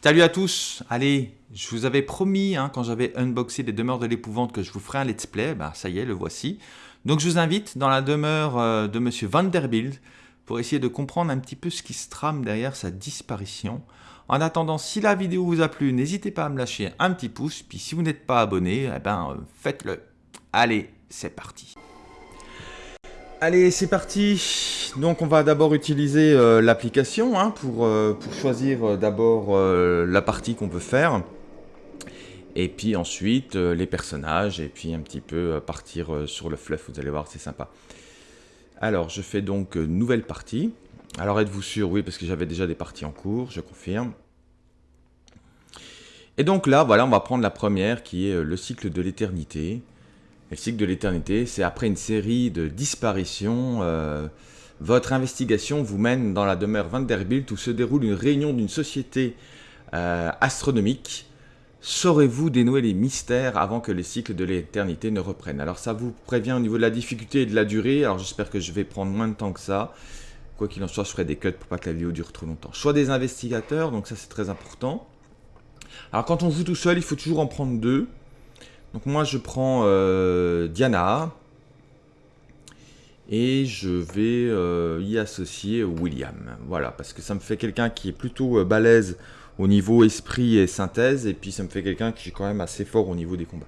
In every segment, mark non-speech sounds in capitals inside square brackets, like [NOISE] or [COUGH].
Salut à tous Allez, je vous avais promis, hein, quand j'avais unboxé les demeures de l'épouvante, que je vous ferai un let's play. Bah, ça y est, le voici. Donc je vous invite dans la demeure euh, de Monsieur Vanderbilt pour essayer de comprendre un petit peu ce qui se trame derrière sa disparition. En attendant, si la vidéo vous a plu, n'hésitez pas à me lâcher un petit pouce. Puis si vous n'êtes pas abonné, eh ben, euh, faites-le. Allez, c'est parti Allez, c'est parti Donc on va d'abord utiliser euh, l'application hein, pour, euh, pour, choisir euh, d'abord la partie qu'on veut faire. Et puis ensuite les personnages et puis un petit peu partir sur le fluff, vous allez voir, c'est sympa. Alors je fais donc nouvelle partie. Alors êtes-vous sûr? Oui, parce que j'avais déjà des parties en cours, je confirme. Et donc là, voilà, on va prendre la première qui est le cycle de l'éternité le cycle de l'éternité, c'est après une série de disparitions, euh, votre investigation vous mène dans la demeure Vanderbilt où se déroule une réunion d'une société euh, astronomique. Saurez-vous dénouer les mystères avant que les cycles de l'éternité ne reprennent? Alors ça vous prévient au niveau de la difficulté et de la durée, alors j'espère que je vais prendre moins de temps que ça. Quoi qu'il en soit, je ferai des cuts pour pas que la vidéo dure trop longtemps. Choix des investigateurs, donc ça c'est très important. Alors quand on joue tout seul, il faut toujours en prendre deux. Donc moi je prends euh, Diana et je vais euh, y associer William. Voilà, parce que ça me fait quelqu'un qui est plutôt euh, balèze au niveau esprit et synthèse, et puis ça me fait quelqu'un qui est quand même assez fort au niveau des combats.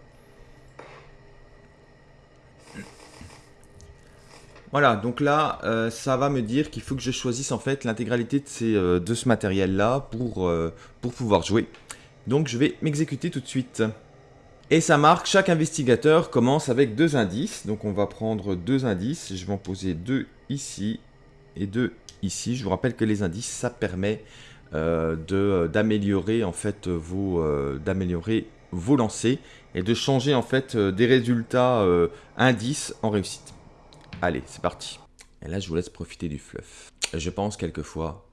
Voilà, donc là, ça va me dire qu'il faut que je choisisse en fait l'intégralité de, ce matériel-là pour pouvoir jouer. Donc je vais m'exécuter tout de suite. Et ça marque, chaque investigateur commence avec deux indices. Donc on va prendre deux indices. Je vais en poser deux ici et deux ici. Je vous rappelle que les indices, ça permet euh, d'améliorer en fait vos euh, d'améliorer vos lancers et de changer en fait euh, des résultats euh, indices en réussite. Allez, c'est parti. Et là, je vous laisse profiter du fluff. Je pense quelquefois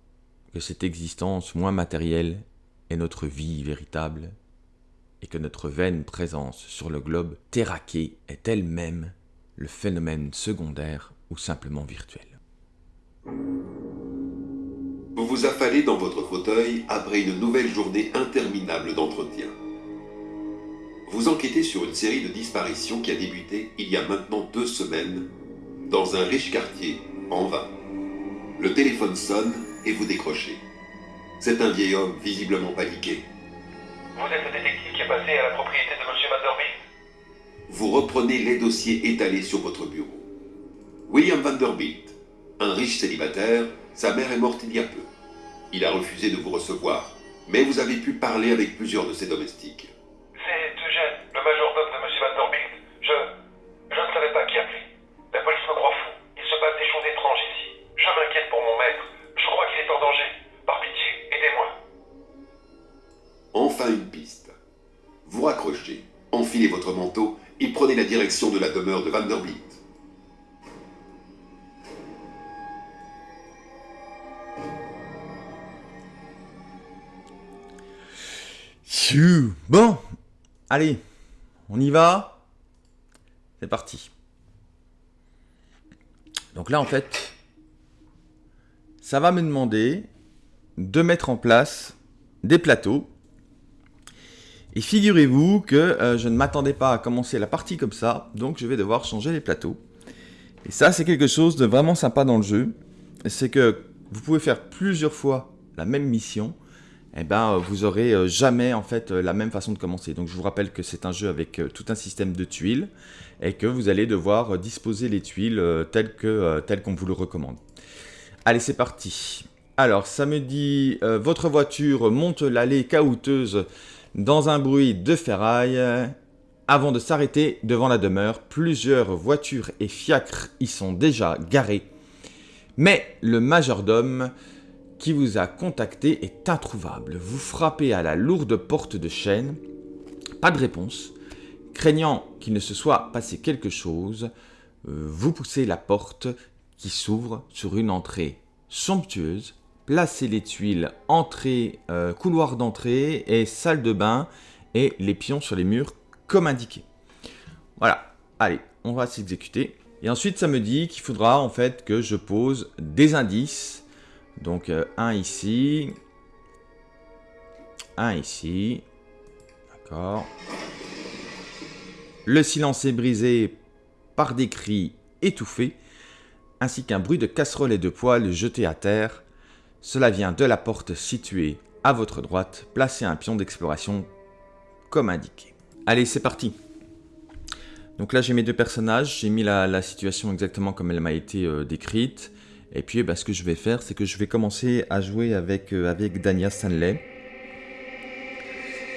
que cette existence moins matérielle est notre vie véritable et que notre vaine présence sur le globe terraqué est elle-même le phénomène secondaire ou simplement virtuel. Vous vous affalez dans votre fauteuil après une nouvelle journée interminable d'entretien. Vous enquêtez sur une série de disparitions qui a débuté il y a maintenant deux semaines dans un riche quartier, en vain. Le téléphone sonne et vous décrochez. C'est un vieil homme visiblement paniqué. Vous êtes le détective qui est passé à la propriété de M. Vanderbilt Vous reprenez les dossiers étalés sur votre bureau. William Vanderbilt, un riche célibataire, sa mère est morte il y a peu. Il a refusé de vous recevoir, mais vous avez pu parler avec plusieurs de ses domestiques. Vous raccrochez, enfilez votre manteau et prenez la direction de la demeure de Vanderbilt. Bon, allez, on y va. C'est parti. Donc là, en fait, ça va me demander de mettre en place des plateaux et figurez-vous que euh, je ne m'attendais pas à commencer la partie comme ça, donc je vais devoir changer les plateaux. Et ça, c'est quelque chose de vraiment sympa dans le jeu. C'est que vous pouvez faire plusieurs fois la même mission, et eh ben vous aurez euh, jamais en fait la même façon de commencer. Donc je vous rappelle que c'est un jeu avec euh, tout un système de tuiles et que vous allez devoir disposer les tuiles telles qu'on vous le recommande. Allez, c'est parti. Alors, ça me dit votre voiture monte l'allée caouteuse dans un bruit de ferraille, avant de s'arrêter devant la demeure, plusieurs voitures et fiacres y sont déjà garés. Mais le majordome qui vous a contacté est introuvable. Vous frappez à la lourde porte de chêne, pas de réponse. Craignant qu'il ne se soit passé quelque chose, euh, vous poussez la porte qui s'ouvre sur une entrée somptueuse Placez les tuiles entrée, euh, couloir d'entrée et salle de bain et les pions sur les murs comme indiqué. Voilà, allez, on va s'exécuter. Et ensuite, ça me dit qu'il faudra en fait que je pose des indices. Donc, euh, un ici, un ici. D'accord. Le silence est brisé par des cris étouffés, ainsi qu'un bruit de casserole et de poêle jetés à terre. Cela vient de la porte située à votre droite. Placez un pion d'exploration comme indiqué. Allez, c'est parti. Donc là, j'ai mes deux personnages. J'ai mis la, situation exactement comme elle m'a été euh, décrite. Et puis, bah, ce que je vais faire, c'est que je vais commencer à jouer avec, euh, Dania Stanley.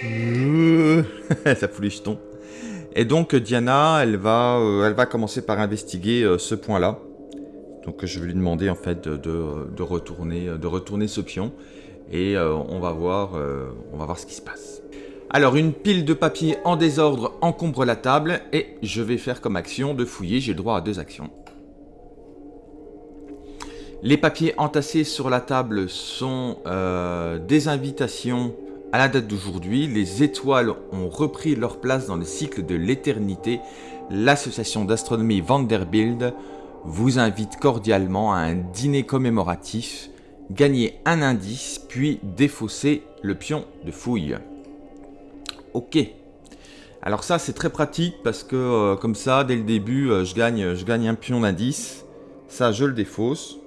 [LAUGHS] Ça fout les jetons. Et donc, Diana, euh, elle va commencer par investiguer ce point-là. Donc, je vais lui demander en fait de, retourner, ce pion. Et on, va voir, on va voir ce qui se passe. Alors une pile de papier en désordre encombre la table et je vais faire comme action de fouiller, j'ai le droit à deux actions. Les papiers entassés sur la table sont euh, des invitations à la date d'aujourd'hui. Les étoiles ont repris leur place dans le cycle de l'éternité. L'association d'astronomie Vanderbilt vous invite cordialement à un dîner commémoratif. Gagnez un indice puis défaussez le pion de fouille. Ok. Alors ça, c'est très pratique parce que euh, comme ça, dès le début, euh, je, gagne, je gagne un pion d'indice. Ça, je le défausse.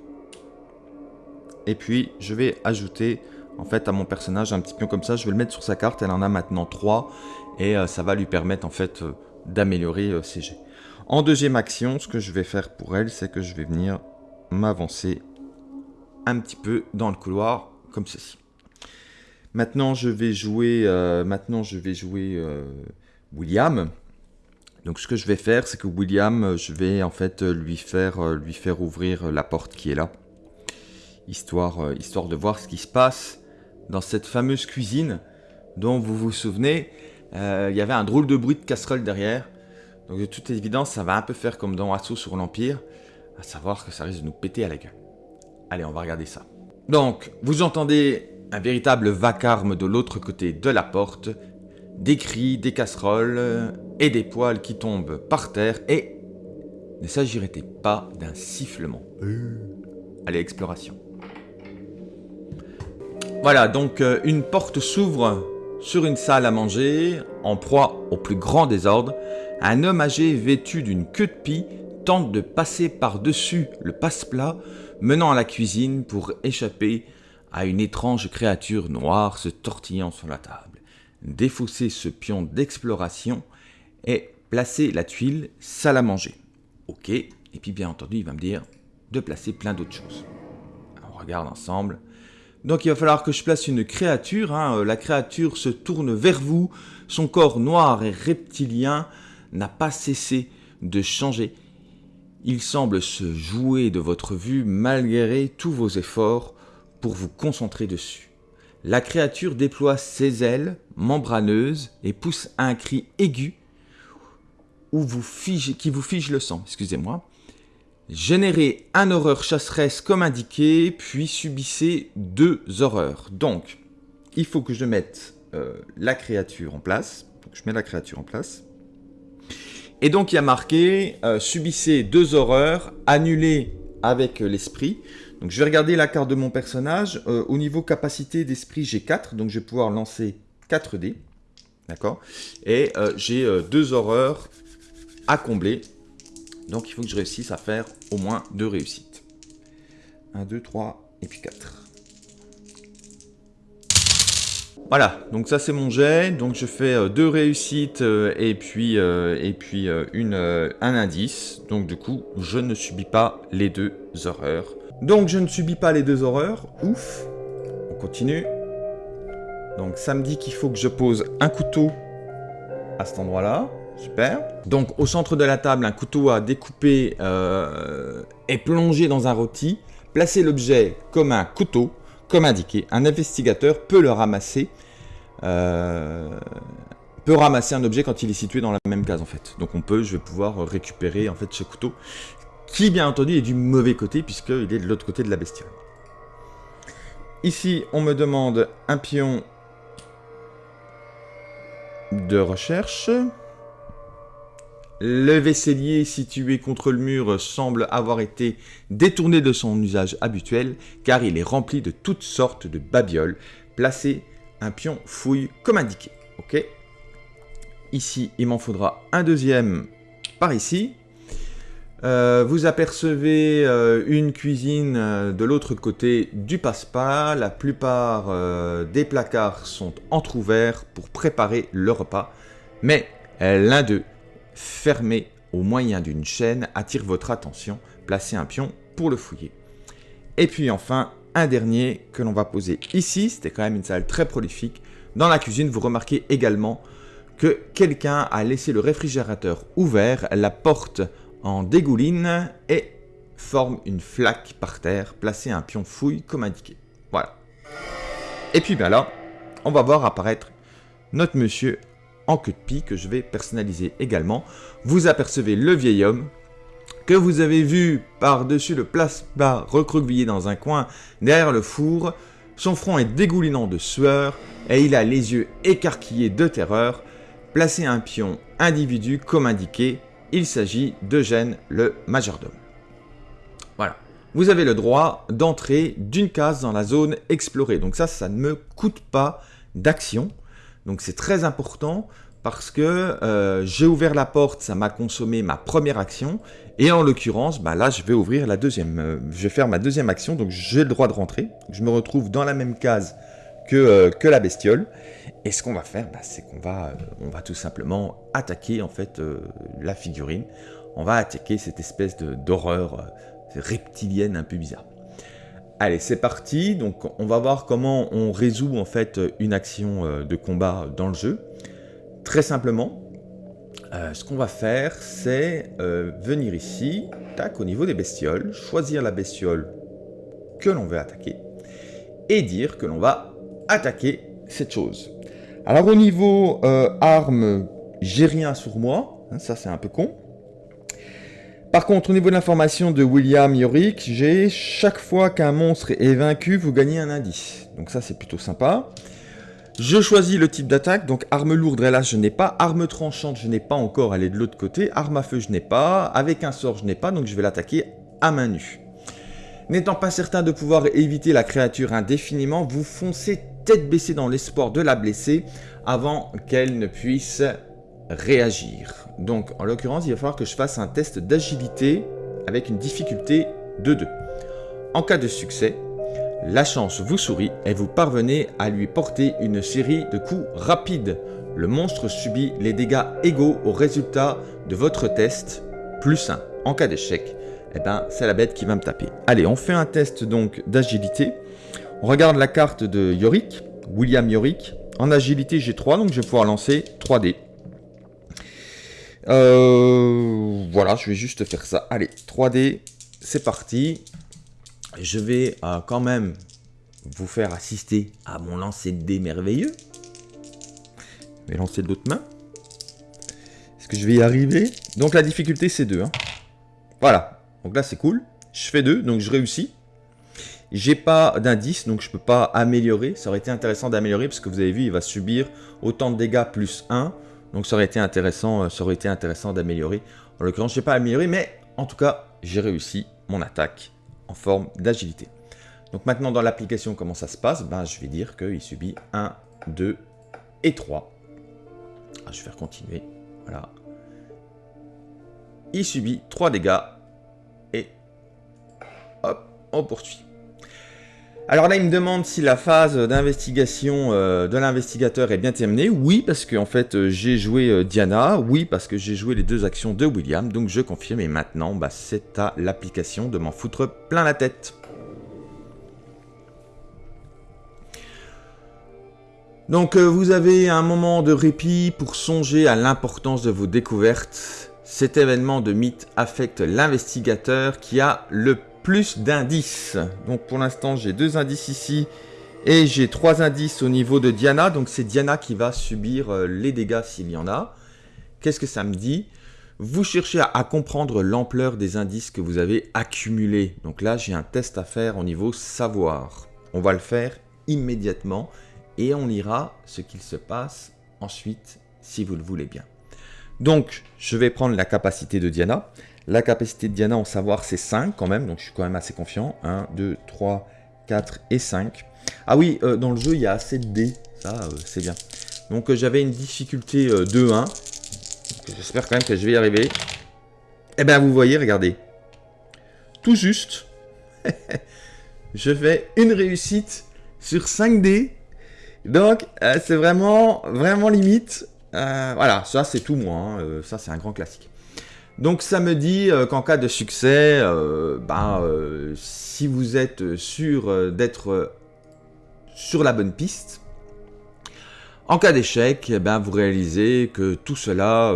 Et puis, je vais ajouter en fait à mon personnage un petit pion comme ça. Je vais le mettre sur sa carte. Elle en a maintenant 3. Et euh, ça va lui permettre en fait d'améliorer ses jets. En deuxième action, ce que je vais faire pour elle, c'est que je vais venir m'avancer un petit peu dans le couloir comme ceci. Maintenant, je vais jouer, euh, maintenant, je vais jouer euh, William. Donc, ce que je vais faire, c'est que William, je vais en fait lui faire, euh, lui faire ouvrir la porte qui est là. Histoire, histoire de voir ce qui se passe dans cette fameuse cuisine dont vous vous souvenez, il y avait un drôle de bruit de casserole derrière. Donc, de toute évidence, ça va un peu faire comme dans Assaut sur l'Empire, à savoir que ça risque de nous péter à la gueule. Allez, on va regarder ça. Donc, vous entendez un véritable vacarme de l'autre côté de la porte, des cris, des casseroles et des poils qui tombent par terre et ne s'agirait pas d'un sifflement. Allez, exploration. Voilà, donc euh, une porte s'ouvre sur une salle à manger, en proie au plus grand désordre. Un homme âgé vêtu d'une queue de pie tente de passer par-dessus le passe-plat menant à la cuisine pour échapper à une étrange créature noire se tortillant sur la table. Défausser ce pion d'exploration et placer la tuile salle à manger. Ok, et puis bien entendu, il va me dire de placer plein d'autres choses. On regarde ensemble. Donc il va falloir que je place une créature. Hein. La créature se tourne vers vous. Son corps noir et reptilien n'a pas cessé de changer. Il semble se jouer de votre vue malgré tous vos efforts pour vous concentrer dessus. La créature déploie ses ailes membraneuses et pousse un cri aigu où vous fige, qui vous fige le sang. Excusez-moi. Générez un horreur chasseresse comme indiqué, puis subissez deux horreurs. Donc, il faut que je mette euh, la créature en place. je mets la créature en place. Et donc, il y a marqué euh, subissez deux horreurs, annulez avec l'esprit. Donc je vais regarder la carte de mon personnage. Euh, au niveau capacité d'esprit, j'ai 4, donc je vais pouvoir lancer 4 dés. D'accord? Et euh, j'ai deux horreurs à combler. Donc il faut que je réussisse à faire au moins deux réussites. 1, 2, 3 et puis 4. Voilà, donc ça c'est mon jet. Donc je fais deux réussites et puis, et puis une, un indice. Donc du coup, je ne subis pas les deux horreurs. Donc je ne subis pas les deux horreurs. Ouf. On continue. Donc ça me dit qu'il faut que je pose un couteau à cet endroit-là. Super. Donc au centre de la table, un couteau à découper euh, est plongé dans un rôti. Placez l'objet comme un couteau, comme indiqué. Un investigateur peut le ramasser. Euh, peut ramasser un objet quand il est situé dans la même case en fait. Donc on peut, je vais pouvoir récupérer en fait ce couteau qui bien entendu est du mauvais côté puisqu'il est de l'autre côté de la bestiole. Ici, on me demande un pion de recherche. Le vaisselier situé contre le mur semble avoir été détourné de son usage habituel car il est rempli de toutes sortes de babioles. Placez un pion fouille comme indiqué. Ok Ici, il m'en faudra un deuxième par ici. Euh, vous apercevez euh, une cuisine euh, de l'autre côté du passe-pas. La plupart des placards sont entrouverts pour préparer le repas. Mais l'un d'eux, fermé au moyen d'une chaîne, attire votre attention. Placez un pion pour le fouiller. Et puis enfin, un dernier que l'on va poser ici. C'était quand même une salle très prolifique. Dans la cuisine, vous remarquez également que quelqu'un a laissé le réfrigérateur ouvert, la porte en dégouline et forme une flaque par terre, placez un pion fouille comme indiqué. Voilà. Et puis bien là, on va voir apparaître notre monsieur en queue de pie que je vais personnaliser également. Vous apercevez le vieil homme que vous avez vu par-dessus le plasma recroquevillé dans un coin derrière le four. Son front est dégoulinant de sueur et il a les yeux écarquillés de terreur. Placez un pion individu comme indiqué. Il s'agit d'Eugène le majordome. Voilà. Vous avez le droit d'entrer d'une case dans la zone explorée. Donc ça, ça ne me coûte pas d'action. Donc c'est très important parce que euh, j'ai ouvert la porte, ça m'a consommé ma première action, et en l'occurrence, bah là, je vais ouvrir la deuxième, euh, je vais faire ma deuxième action, donc j'ai le droit de rentrer. Je me retrouve dans la même case que, euh, la bestiole, et ce qu'on va faire, bah, c'est qu'on va, va tout simplement attaquer en fait la figurine. On va attaquer cette espèce d'horreur reptilienne un peu bizarre. Allez, c'est parti. Donc, on va voir comment on résout en fait une action de combat dans le jeu. Très simplement, euh, ce qu'on va faire, c'est euh, venir ici, tac, au niveau des bestioles, choisir la bestiole que l'on veut attaquer, et dire que l'on va attaquer cette chose. Alors au niveau euh, armes, j'ai rien sur moi, hein, ça c'est un peu con. Par contre, au niveau de l'information de William Yorick, j'ai chaque fois qu'un monstre est vaincu, vous gagnez un indice. Donc ça c'est plutôt sympa. Je choisis le type d'attaque, donc arme lourde, là je n'ai pas, arme tranchante je n'ai pas encore, elle est de l'autre côté, arme à feu je n'ai pas, avec un sort je n'ai pas, donc je vais l'attaquer à main nue. N'étant pas certain de pouvoir éviter la créature indéfiniment, vous foncez tête baissée dans l'espoir de la blesser avant qu'elle ne puisse réagir. Donc en l'occurrence il va falloir que je fasse un test d'agilité avec une difficulté de 2. En cas de succès, la chance vous sourit et vous parvenez à lui porter une série de coups rapides. Le monstre subit les dégâts égaux au résultat de votre test, plus 1. En cas d'échec, eh ben, c'est la bête qui va me taper. Allez, on fait un test donc d'agilité. On regarde la carte de Yorick, William Yorick. En agilité, j'ai 3, donc je vais pouvoir lancer 3D. Euh, voilà, je vais juste faire ça. Allez, 3D, c'est parti je vais euh, quand même vous faire assister à mon lancer de dés merveilleux. Je vais lancer de l'autre main. Est-ce que je vais y arriver? Donc la difficulté c'est 2. Hein. Voilà. Donc là c'est cool. Je fais 2, donc je réussis. J'ai pas d'indice, donc je peux pas améliorer. Ça aurait été intéressant d'améliorer, parce que vous avez vu, il va subir autant de dégâts plus 1. Donc ça aurait été intéressant, euh, ça aurait été intéressant d'améliorer. En l'occurrence, je n'ai pas amélioré, mais en tout cas, j'ai réussi mon attaque en forme d'agilité. Donc maintenant dans l'application comment ça se passe? Ben, Je vais dire qu'il subit 1, 2 et 3. Ah, je vais faire continuer. Voilà. Il subit 3 dégâts et hop, on poursuit. Alors là, il me demande si la phase d'investigation euh, de l'investigateur est bien terminée. Oui, parce que en fait, euh, j'ai joué euh, Diana. Oui, parce que j'ai joué les deux actions de William. Donc je confirme. Et maintenant, bah, c'est à l'application de m'en foutre plein la tête. Donc vous avez un moment de répit pour songer à l'importance de vos découvertes. Cet événement de mythe affecte l'investigateur qui a le plus d'indices. Donc pour l'instant, j'ai deux indices ici et j'ai trois indices au niveau de Diana. Donc c'est Diana qui va subir euh, les dégâts s'il y en a. Qu'est-ce que ça me dit? Vous cherchez à, comprendre l'ampleur des indices que vous avez accumulés. Donc là, j'ai un test à faire au niveau savoir. On va le faire immédiatement et on lira ce qu'il se passe ensuite si vous le voulez bien. Donc, je vais prendre la capacité de Diana. La capacité de Diana en savoir, c'est 5 quand même, donc je suis quand même assez confiant. 1, 2, 3, 4 et 5. Ah oui, euh, dans le jeu, il y a assez de dés. Ça, euh, c'est bien. Donc euh, j'avais une difficulté euh, 2-1. J'espère quand même que je vais y arriver. Eh bien, vous voyez, regardez. Tout juste. [LAUGHS] je fais une réussite sur 5D. Donc, euh, c'est vraiment, vraiment limite. Voilà, ça c'est tout moi. hein. Ça, c'est un grand classique. Donc, ça me dit euh, qu'en cas de succès, euh, ben, euh, si vous êtes sûr d'être sur la bonne piste, en cas d'échec, eh ben, vous réalisez que tout cela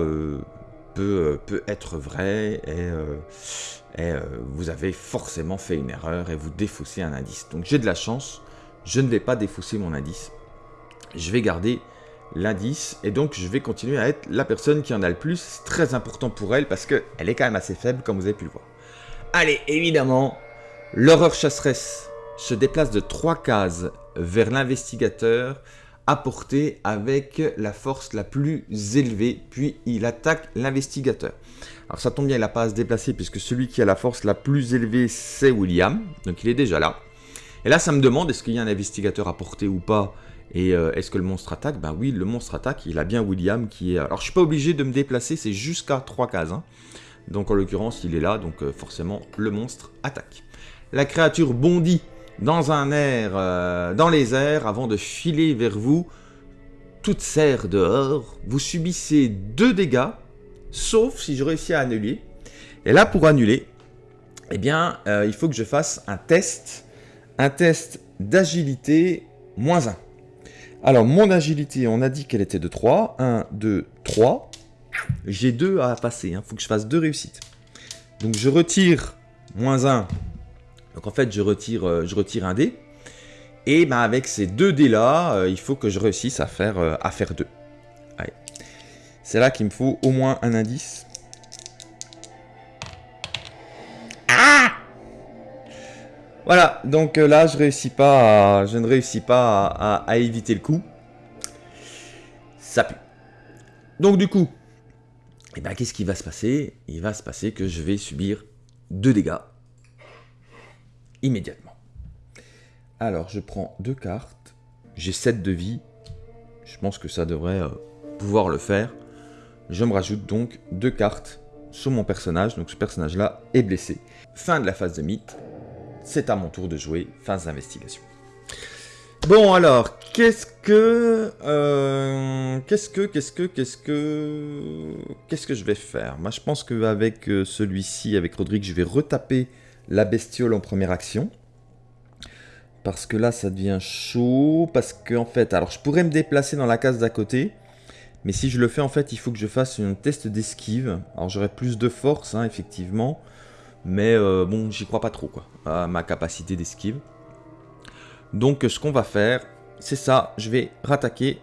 peut, être vrai et, vous avez forcément fait une erreur et vous défaussez un indice. Donc j'ai de la chance, je ne vais pas défausser mon indice. Je vais garder l'indice et donc je vais continuer à être la personne qui en a le plus. C'est très important pour elle parce qu'elle est quand même assez faible comme vous avez pu le voir. Allez, évidemment, l'horreur chasseresse se déplace de trois cases vers l'investigateur apporté avec la force la plus élevée, puis il attaque l'investigateur. Alors ça tombe bien, il n'a pas à se déplacer puisque celui qui a la force la plus élevée, c'est William, donc il est déjà là. Et là, ça me demande, est-ce qu'il y a un investigateur à porter ou pas Et euh, est-ce que le monstre attaque? Ben oui, le monstre attaque, il a bien William qui est... Alors je suis pas obligé de me déplacer, c'est jusqu'à trois cases. hein. Donc en l'occurrence, il est là, donc euh, forcément, le monstre attaque. La créature bondit euh, dans les airs, avant de filer vers vous, toute serre dehors. Vous subissez deux dégâts, sauf si je réussis à annuler. Et là, pour annuler, eh bien, il faut que je fasse un test, un test d'agilité moins 1. Alors, mon agilité, on a dit qu'elle était de 3. 1, 2, 3. J'ai 2 à passer, il faut que je fasse deux réussites. Donc, je retire moins 1 donc en fait, je retire, euh, je retire un dé. Et ben, avec ces deux dés là, euh, il faut que je réussisse à faire, euh, à faire deux. Allez. C'est là qu'il me faut au moins un indice. Ah Voilà, donc euh, là je réussis pas je ne réussis pas à éviter le coup. Ça pue. Donc du coup, eh ben, qu'est-ce qui va se passer? Il va se passer que je vais subir deux dégâts immédiatement. Alors, je prends deux cartes. J'ai 7 de vie. Je pense que ça devrait euh, pouvoir le faire. Je me rajoute donc deux cartes sur mon personnage. Donc, ce personnage-là est blessé. Fin de la phase de mythe. C'est à mon tour de jouer. Phase d'investigation. Bon, alors, qu'est-ce que. euh, qu'est-ce que. Qu'est-ce que. Qu'est-ce que. Qu'est-ce que je vais faire? Moi, je pense qu'avec euh, celui-ci, avec Rodrigue, je vais retaper la bestiole en première action. Parce que là, ça devient chaud. Parce que, en fait, alors je pourrais me déplacer dans la case d'à côté. Mais si je le fais, en fait, il faut que je fasse un test d'esquive. Alors j'aurai plus de force, hein, effectivement. Mais euh, bon, j'y crois pas trop, quoi. À ma capacité d'esquive. Donc, ce qu'on va faire, c'est ça. Je vais rattaquer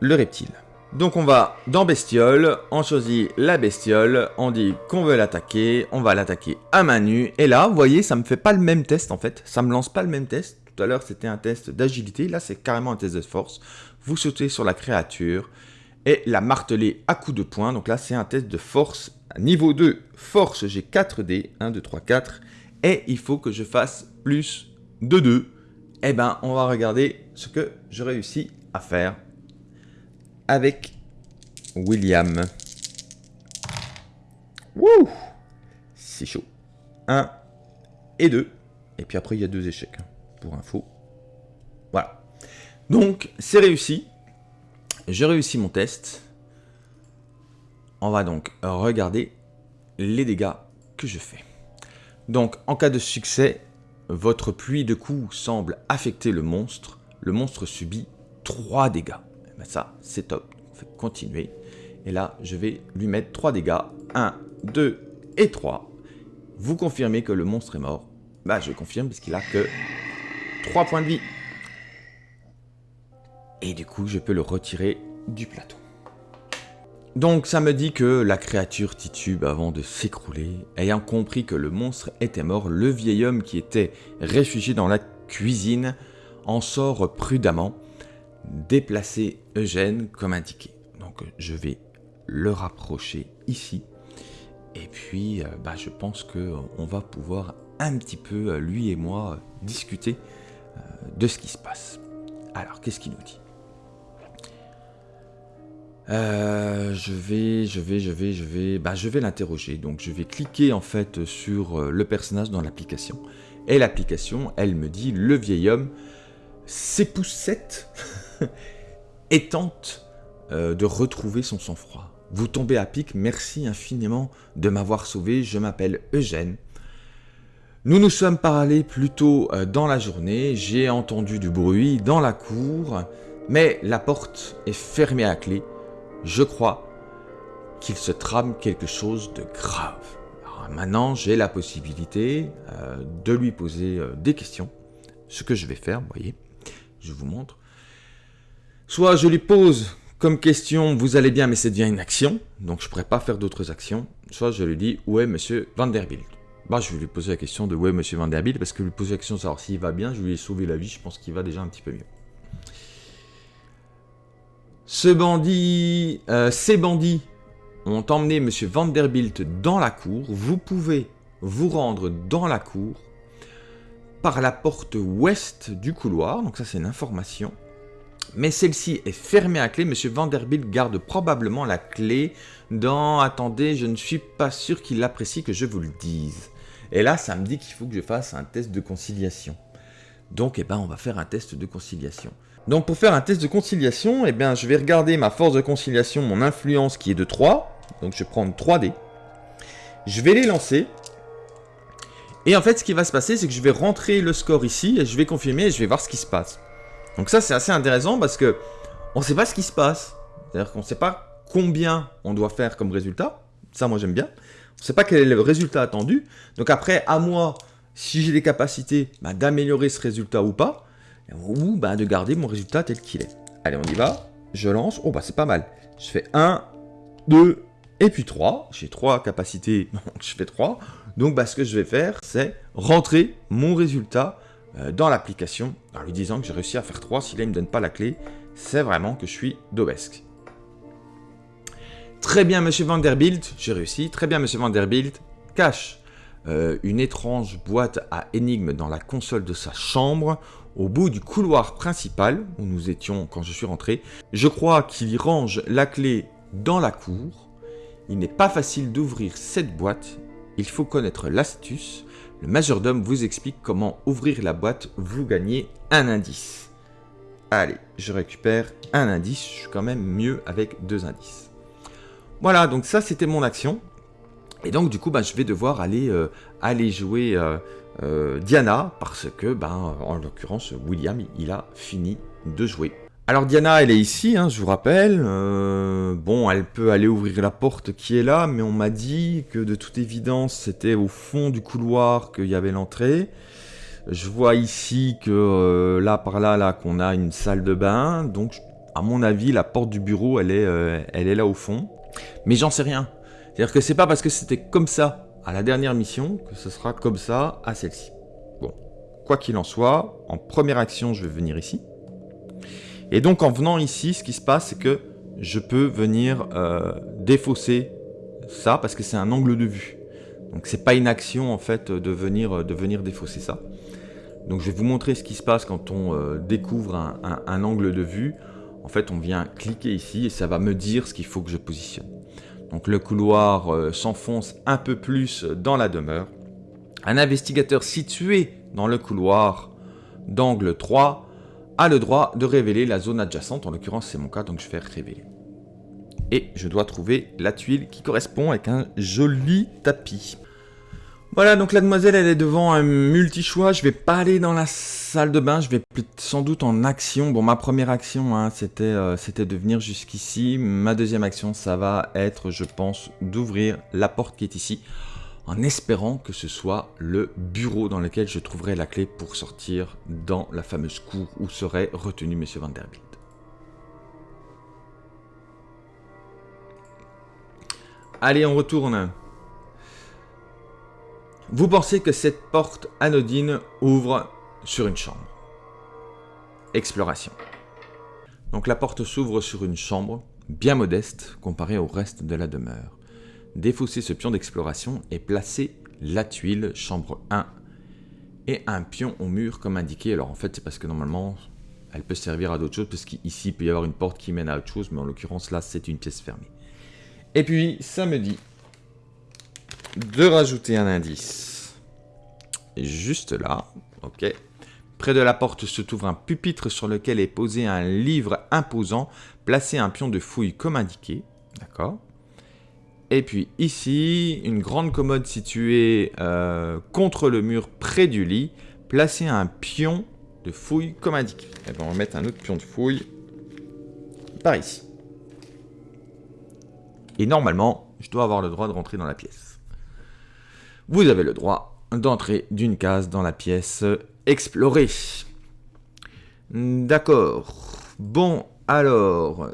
le reptile. Donc on va dans bestiole, on choisit la bestiole, on dit qu'on veut l'attaquer, on va l'attaquer à main nue, et là, vous voyez, ça me fait pas le même test en fait, ça me lance pas le même test. Tout à l'heure c'était un test d'agilité, là c'est carrément un test de force. Vous sautez sur la créature et la martelez à coups de poing, donc là c'est un test de force. Niveau 2, force, j'ai 4 dés, 1, 2, 3, 4, et il faut que je fasse plus de 2. Eh ben, on va regarder ce que je réussis à faire avec William. Wouh C'est chaud. 1 et 2. Et puis après, il y a deux échecs, hein, pour info. Voilà. Donc, c'est réussi. J'ai réussi mon test. On va donc regarder les dégâts que je fais. Donc, en cas de succès, votre pluie de coups semble affecter le monstre. Le monstre subit 3 dégâts. Eh ben ça, c'est top. On fait continuer. Et là, je vais lui mettre 3 dégâts. 1, 2 et 3. Vous confirmez que le monstre est mort. Bah, je confirme parce qu'il a que 3 points de vie. Et du coup, je peux le retirer du plateau. Donc ça me dit que la créature titube avant de s'écrouler. Ayant compris que le monstre était mort, le vieil homme qui était réfugié dans la cuisine en sort prudemment, déplacer Eugène comme indiqué. Donc je vais le rapprocher ici. Et puis euh, bah, je pense qu'on va pouvoir un petit peu, euh, lui et moi, euh, discuter euh, de ce qui se passe. Alors qu'est-ce qu'il nous dit? Euh, je vais, je vais, je vais, je vais, bah, je vais l'interroger. Donc, je vais cliquer en fait sur euh, le personnage dans l'application. Et l'application, elle me dit le vieil homme s'époussette [LAUGHS] et tente euh, de retrouver son sang-froid. Vous tombez à pic, merci infiniment de m'avoir sauvé. Je m'appelle Eugène. Nous nous sommes parlé plus tôt dans la journée. J'ai entendu du bruit dans la cour, mais la porte est fermée à clé je crois qu'il se trame quelque chose de grave. maintenant, j'ai la possibilité euh, de lui poser euh, des questions. Ce que je vais faire, vous voyez, je vous montre. Soit je lui pose comme question, vous allez bien, mais c'est devient une action, donc je ne pourrais pas faire d'autres actions. Soit je lui dis, où est monsieur Vanderbilt bah, je vais lui poser la question de est monsieur Vanderbilt, parce que lui poser la question de savoir s'il va bien, je lui ai sauvé la vie, je pense qu'il va déjà un petit peu mieux. Ce bandit, euh, ces bandits ont emmené M. Vanderbilt dans la cour. Vous pouvez vous rendre dans la cour par la porte ouest du couloir. Donc ça, c'est une information. Mais celle-ci est fermée à clé. M. Vanderbilt garde probablement la clé dans... Attendez, je ne suis pas sûr qu'il apprécie que je vous le dise. Et là, ça me dit qu'il faut que je fasse un test de conciliation. Donc, eh ben, on va faire un test de conciliation. Donc pour faire un test de conciliation, eh bien, je vais regarder ma force de conciliation, mon influence qui est de 3. Donc je vais prendre 3 dés. Je vais les lancer. Et en fait, ce qui va se passer, c'est que je vais rentrer le score ici, et je vais confirmer, et je vais voir ce qui se passe. Donc ça, c'est assez intéressant, parce que on ne sait pas ce qui se passe. C'est-à-dire qu'on ne sait pas combien on doit faire comme résultat. Ça, moi, j'aime bien. On ne sait pas quel est le résultat attendu. Donc après, à moi, si j'ai des capacités bah, d'améliorer ce résultat ou pas ou bah, de garder mon résultat tel qu'il est. Allez, on y va. Je lance. Oh, bah c'est pas mal. Je fais 1, 2, et puis 3. J'ai 3 capacités, [LAUGHS] donc je fais 3. Donc, bah, ce que je vais faire, c'est rentrer mon résultat euh, dans l'application en lui disant que j'ai réussi à faire 3. Si là, il ne me donne pas la clé, c'est vraiment que je suis d'Obesque. Très bien, monsieur Vanderbilt, j'ai réussi. Très bien, monsieur Vanderbilt, cache euh, une étrange boîte à énigmes dans la console de sa chambre au bout du couloir principal où nous étions quand je suis rentré. Je crois qu'il y range la clé dans la cour. Il n'est pas facile d'ouvrir cette boîte. Il faut connaître l'astuce. Le majordome vous explique comment ouvrir la boîte. Vous gagnez un indice. Allez, je récupère un indice. Je suis quand même mieux avec deux indices. Voilà, donc ça c'était mon action. Et donc du coup, bah, je vais devoir aller, euh, jouer euh, euh, Diana, parce que, ben, en l'occurrence, William, il a fini de jouer. Alors Diana, elle est ici, hein, je vous rappelle. bon, elle peut aller ouvrir la porte qui est là, mais on m'a dit que de toute évidence, c'était au fond du couloir qu'il y avait l'entrée. Je vois ici que là, par là, là, qu'on a une salle de bain. Donc, à mon avis, la porte du bureau, elle est, elle est là au fond. Mais j'en sais rien. C'est-à-dire que c'est pas parce que c'était comme ça à la dernière mission que ce sera comme ça à celle-ci. Bon, quoi qu'il en soit, en première action, je vais venir ici. Et donc en venant ici, ce qui se passe, c'est que je peux venir euh, défausser ça parce que c'est un angle de vue. Donc c'est pas une action en fait de venir, de venir défausser ça. Donc je vais vous montrer ce qui se passe quand on euh, découvre un angle de vue. En fait, on vient cliquer ici et ça va me dire ce qu'il faut que je positionne. Donc le couloir euh, s'enfonce un peu plus dans la demeure. Un investigateur situé dans le couloir d'angle 3 a le droit de révéler la zone adjacente. En l'occurrence, c'est mon cas, donc je vais révéler. Et je dois trouver la tuile qui correspond avec un joli tapis. Voilà, donc la demoiselle, elle est devant un multi-choix. Je vais pas aller dans la salle de bain, je vais sans doute en action. Bon, ma première action, hein, euh, c'était de venir jusqu'ici. Ma deuxième action, ça va être, je pense, d'ouvrir la porte qui est ici, en espérant que ce soit le bureau dans lequel je trouverai la clé pour sortir dans la fameuse cour où serait retenu M. Vanderbilt. Allez, on retourne. Vous pensez que cette porte anodine ouvre sur une chambre. Exploration. Donc la porte s'ouvre sur une chambre, bien modeste comparée au reste de la demeure. Défaussez ce pion d'exploration et placez la tuile chambre 1 et un pion au mur comme indiqué. Alors en fait c'est parce que normalement elle peut servir à d'autres choses, parce qu'ici, il peut y avoir une porte qui mène à autre chose, mais en l'occurrence, là, c'est une pièce fermée. Et puis, ça me dit de rajouter un indice. Juste là, ok. Près de la porte se trouve un pupitre sur lequel est posé un livre imposant. Placez un pion de fouille comme indiqué. D'accord Et puis ici, une grande commode située euh, contre le mur près du lit. Placez un pion de fouille comme indiqué. Et ben, on va mettre un autre pion de fouille par ici. Et normalement, je dois avoir le droit de rentrer dans la pièce. Vous avez le droit d'entrer d'une case dans la pièce explorer. D'accord. Bon, alors...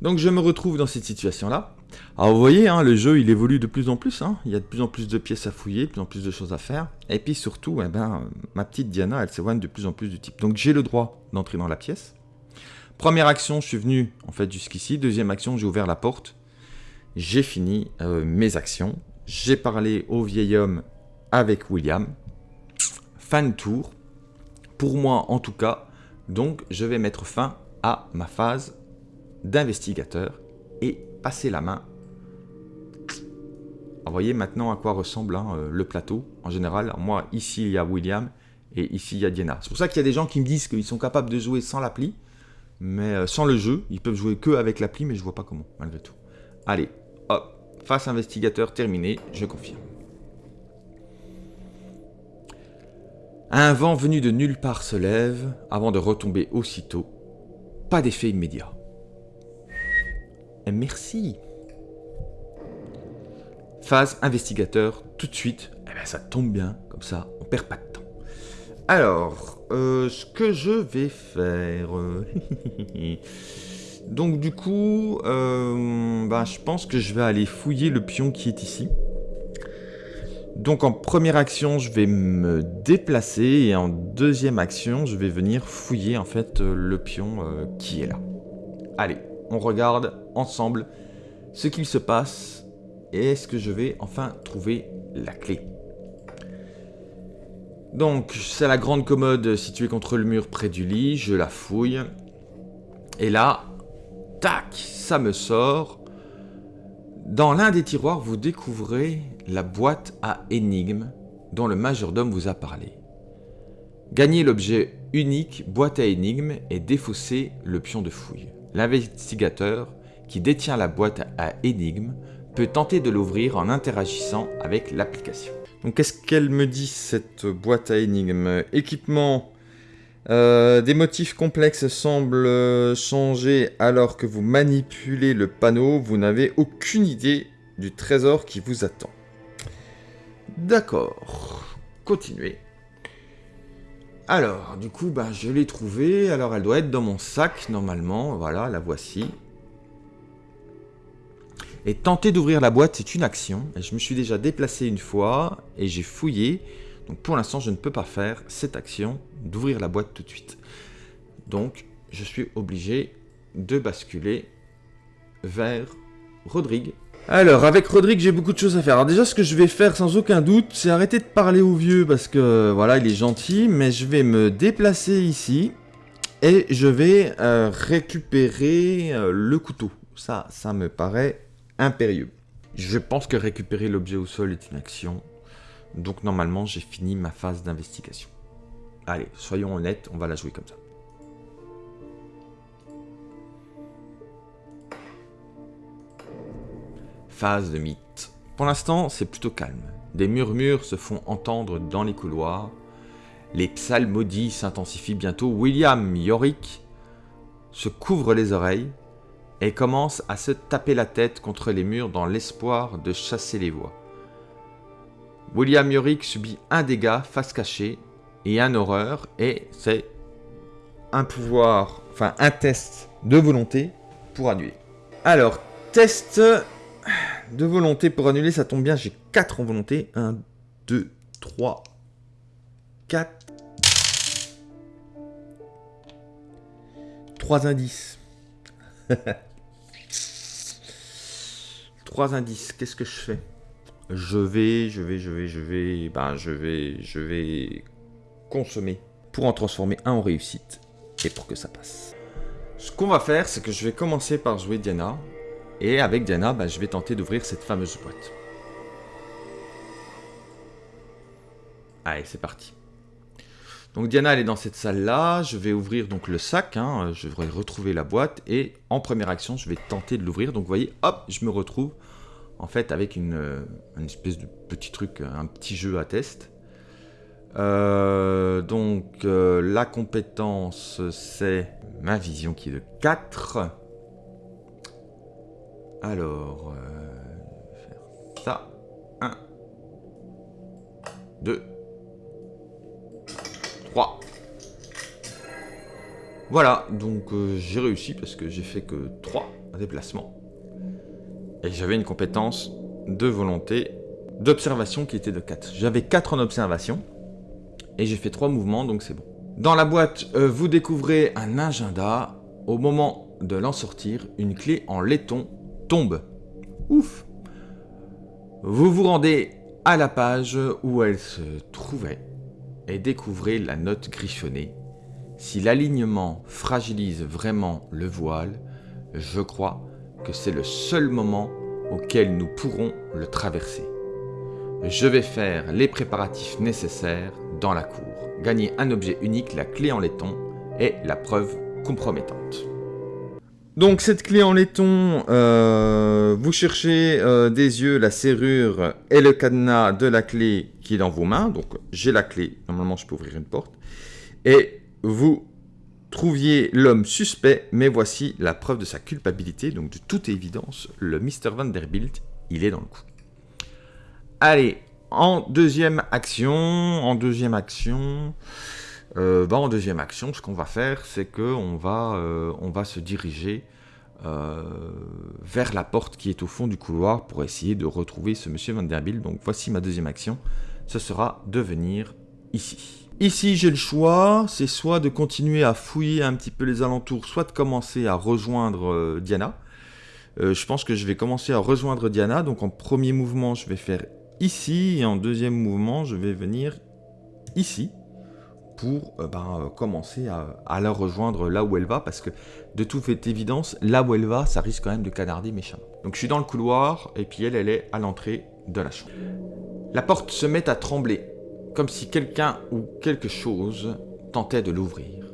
Donc je me retrouve dans cette situation-là. Alors vous voyez, hein, le jeu il évolue de plus en plus, hein. il y a de plus en plus de pièces à fouiller, de plus en plus de choses à faire. Et puis surtout, eh ben, ma petite Diana, elle s'éloigne de plus en plus du type. Donc j'ai le droit d'entrer dans la pièce. Première action, je suis venu en fait jusqu'ici. Deuxième action, j'ai ouvert la porte. J'ai fini euh, mes actions. J'ai parlé au vieil homme avec William. Fin de tour pour moi en tout cas. Donc je vais mettre fin à ma phase d'investigateur et passer la main. vous voyez maintenant à quoi ressemble hein, euh, le plateau en général. Moi ici il y a William et ici il y a Diana. C'est pour ça qu'il y a des gens qui me disent qu'ils sont capables de jouer sans l'appli, mais euh, sans le jeu. Ils peuvent jouer que avec l'appli, mais je vois pas comment malgré tout. Allez, face investigateur terminé, je confirme. Un vent venu de nulle part se lève avant de retomber aussitôt. Pas d'effet immédiat. Merci. Phase investigateur, tout de suite. Eh bien, ça tombe bien, comme ça, on perd pas de temps. Alors, euh, ce que je vais faire... [LAUGHS] Donc du coup, euh, bah, je pense que je vais aller fouiller le pion qui est ici. Donc en première action, je vais me déplacer et en deuxième action, je vais venir fouiller en fait euh, le pion euh, qui est là. Allez, on regarde ensemble ce qu'il se passe et est-ce que je vais enfin trouver la clé. Donc c'est la grande commode située contre le mur près du lit, je la fouille. Et là, tac, ça me sort dans l'un des tiroirs, vous découvrez la boîte à énigmes dont le majordome vous a parlé. Gagnez l'objet unique boîte à énigmes et défaussez le pion de fouille. L'investigateur qui détient la boîte à énigmes peut tenter de l'ouvrir en interagissant avec l'application. Donc qu'est-ce qu'elle me dit cette boîte à énigmes? Équipement euh, des motifs complexes semblent changer alors que vous manipulez le panneau. Vous n'avez aucune idée du trésor qui vous attend. D'accord. Continuez. Alors, du coup, bah, je l'ai trouvée. Alors, elle doit être dans mon sac, normalement. Voilà, la voici. Et tenter d'ouvrir la boîte, c'est une action. Je me suis déjà déplacé une fois et j'ai fouillé. Donc pour l'instant, je ne peux pas faire cette action d'ouvrir la boîte tout de suite. Donc, je suis obligé de basculer vers Rodrigue. Alors, avec Rodrigue, j'ai beaucoup de choses à faire. Alors déjà, ce que je vais faire sans aucun doute, c'est arrêter de parler au vieux parce que, voilà, il est gentil, mais je vais me déplacer ici et je vais euh, récupérer euh, le couteau. Ça, ça me paraît impérieux. Je pense que récupérer l'objet au sol est une action. Donc normalement, j'ai fini ma phase d'investigation. Allez, soyons honnêtes, on va la jouer comme ça. Phase de mythe. Pour l'instant, c'est plutôt calme. Des murmures se font entendre dans les couloirs. Les psalmodies s'intensifient bientôt. William Yorick se couvre les oreilles et commence à se taper la tête contre les murs dans l'espoir de chasser les voix. William Yorick subit un dégât face cachée et un horreur, et c'est un pouvoir, enfin un test de volonté pour annuler. Alors, test de volonté pour annuler, ça tombe bien, j'ai 4 en volonté. 1, 2, 3, 4. 3 indices. [LAUGHS] 3 indices, qu'est-ce que je fais? Je vais, je vais, je vais, je vais, ben je vais, je vais consommer pour en transformer un en réussite. et pour que ça passe. Ce qu'on va faire, c'est que je vais commencer par jouer Diana. Et avec Diana, bah, je vais tenter d'ouvrir cette fameuse boîte. Allez, c'est parti. Donc Diana, elle est dans cette salle-là. Je vais ouvrir donc le sac. Hein. Je vais retrouver la boîte. Et en première action, je vais tenter de l'ouvrir. Donc vous voyez, hop, je me retrouve en fait avec une, euh, espèce de petit truc, un petit jeu à test. Euh, donc euh, la compétence, c'est ma vision qui est de 4. Alors, faire ça. 1, 2, 3. Voilà, donc euh, j'ai réussi parce que j'ai fait que 3 déplacements. Et j'avais une compétence de volonté d'observation qui était de 4. J'avais 4 en observation et j'ai fait 3 mouvements, donc c'est bon. Dans la boîte, euh, vous découvrez un agenda. Au moment de l'en sortir, une clé en laiton tombe. Ouf Vous vous rendez à la page où elle se trouvait et découvrez la note griffonnée. Si l'alignement fragilise vraiment le voile, je crois que c'est le seul moment auquel nous pourrons le traverser. Je vais faire les préparatifs nécessaires dans la cour. Gagner un objet unique, la clé en laiton, est la preuve compromettante. Donc cette clé en laiton, euh, vous cherchez euh, des yeux, la serrure et le cadenas de la clé qui est dans vos mains. Donc j'ai la clé, normalement je peux ouvrir une porte. Et vous trouviez l'homme suspect, mais voici la preuve de sa culpabilité. Donc de toute évidence, le Mr. Vanderbilt, il est dans le coup. Allez, en deuxième action, en deuxième action... Euh, bah, en deuxième action, ce qu'on va faire, c'est qu'on va, euh, on va se diriger euh, vers la porte qui est au fond du couloir pour essayer de retrouver ce monsieur Vanderbilt. Donc voici ma deuxième action, ce sera de venir ici. Ici, j'ai le choix, c'est soit de continuer à fouiller un petit peu les alentours, soit de commencer à rejoindre Diana. je pense que je vais commencer à rejoindre Diana, donc en premier mouvement, je vais faire ici, et en deuxième mouvement, je vais venir ici pour euh, ben, euh, commencer à, la rejoindre là où elle va, parce que de toute évidence, là où elle va, ça risque quand même de canarder méchamment. Donc je suis dans le couloir, et puis elle, elle est à l'entrée de la chambre. La porte se met à trembler, comme si quelqu'un ou quelque chose tentait de l'ouvrir.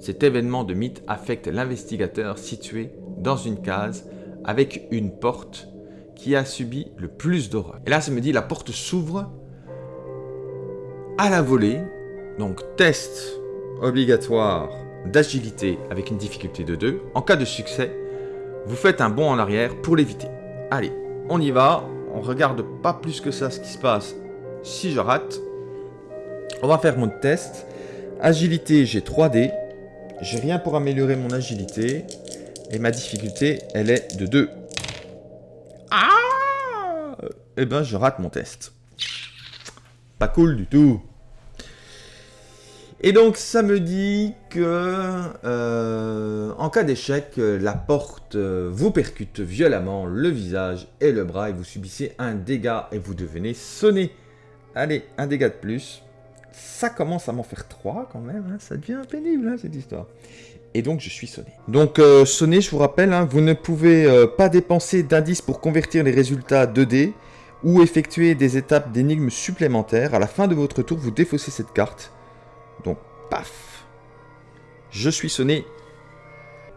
Cet événement de mythe affecte l'investigateur situé dans une case avec une porte qui a subi le plus d'horreur. Et là, ça me dit, la porte s'ouvre à la volée, donc test obligatoire d'agilité avec une difficulté de 2. En cas de succès, vous faites un bond en arrière pour l'éviter. Allez, on y va. On regarde pas plus que ça ce qui se passe si je rate. On va faire mon test. Agilité, j'ai 3D. J'ai rien pour améliorer mon agilité. Et ma difficulté, elle est de 2. Ah Eh ben, je rate mon test. Pas cool du tout. Et donc ça me dit que euh, en cas d'échec, la porte euh, vous percute violemment le visage et le bras et vous subissez un dégât et vous devenez sonné. Allez, un dégât de plus. Ça commence à m'en faire 3 quand même, hein. ça devient pénible hein, cette histoire. Et donc je suis sonné. Donc euh, sonné, je vous rappelle, hein, vous ne pouvez pas dépenser d'indices pour convertir les résultats 2D ou effectuer des étapes d'énigmes supplémentaires. À la fin de votre tour, vous défaussez cette carte donc, paf Je suis sonné.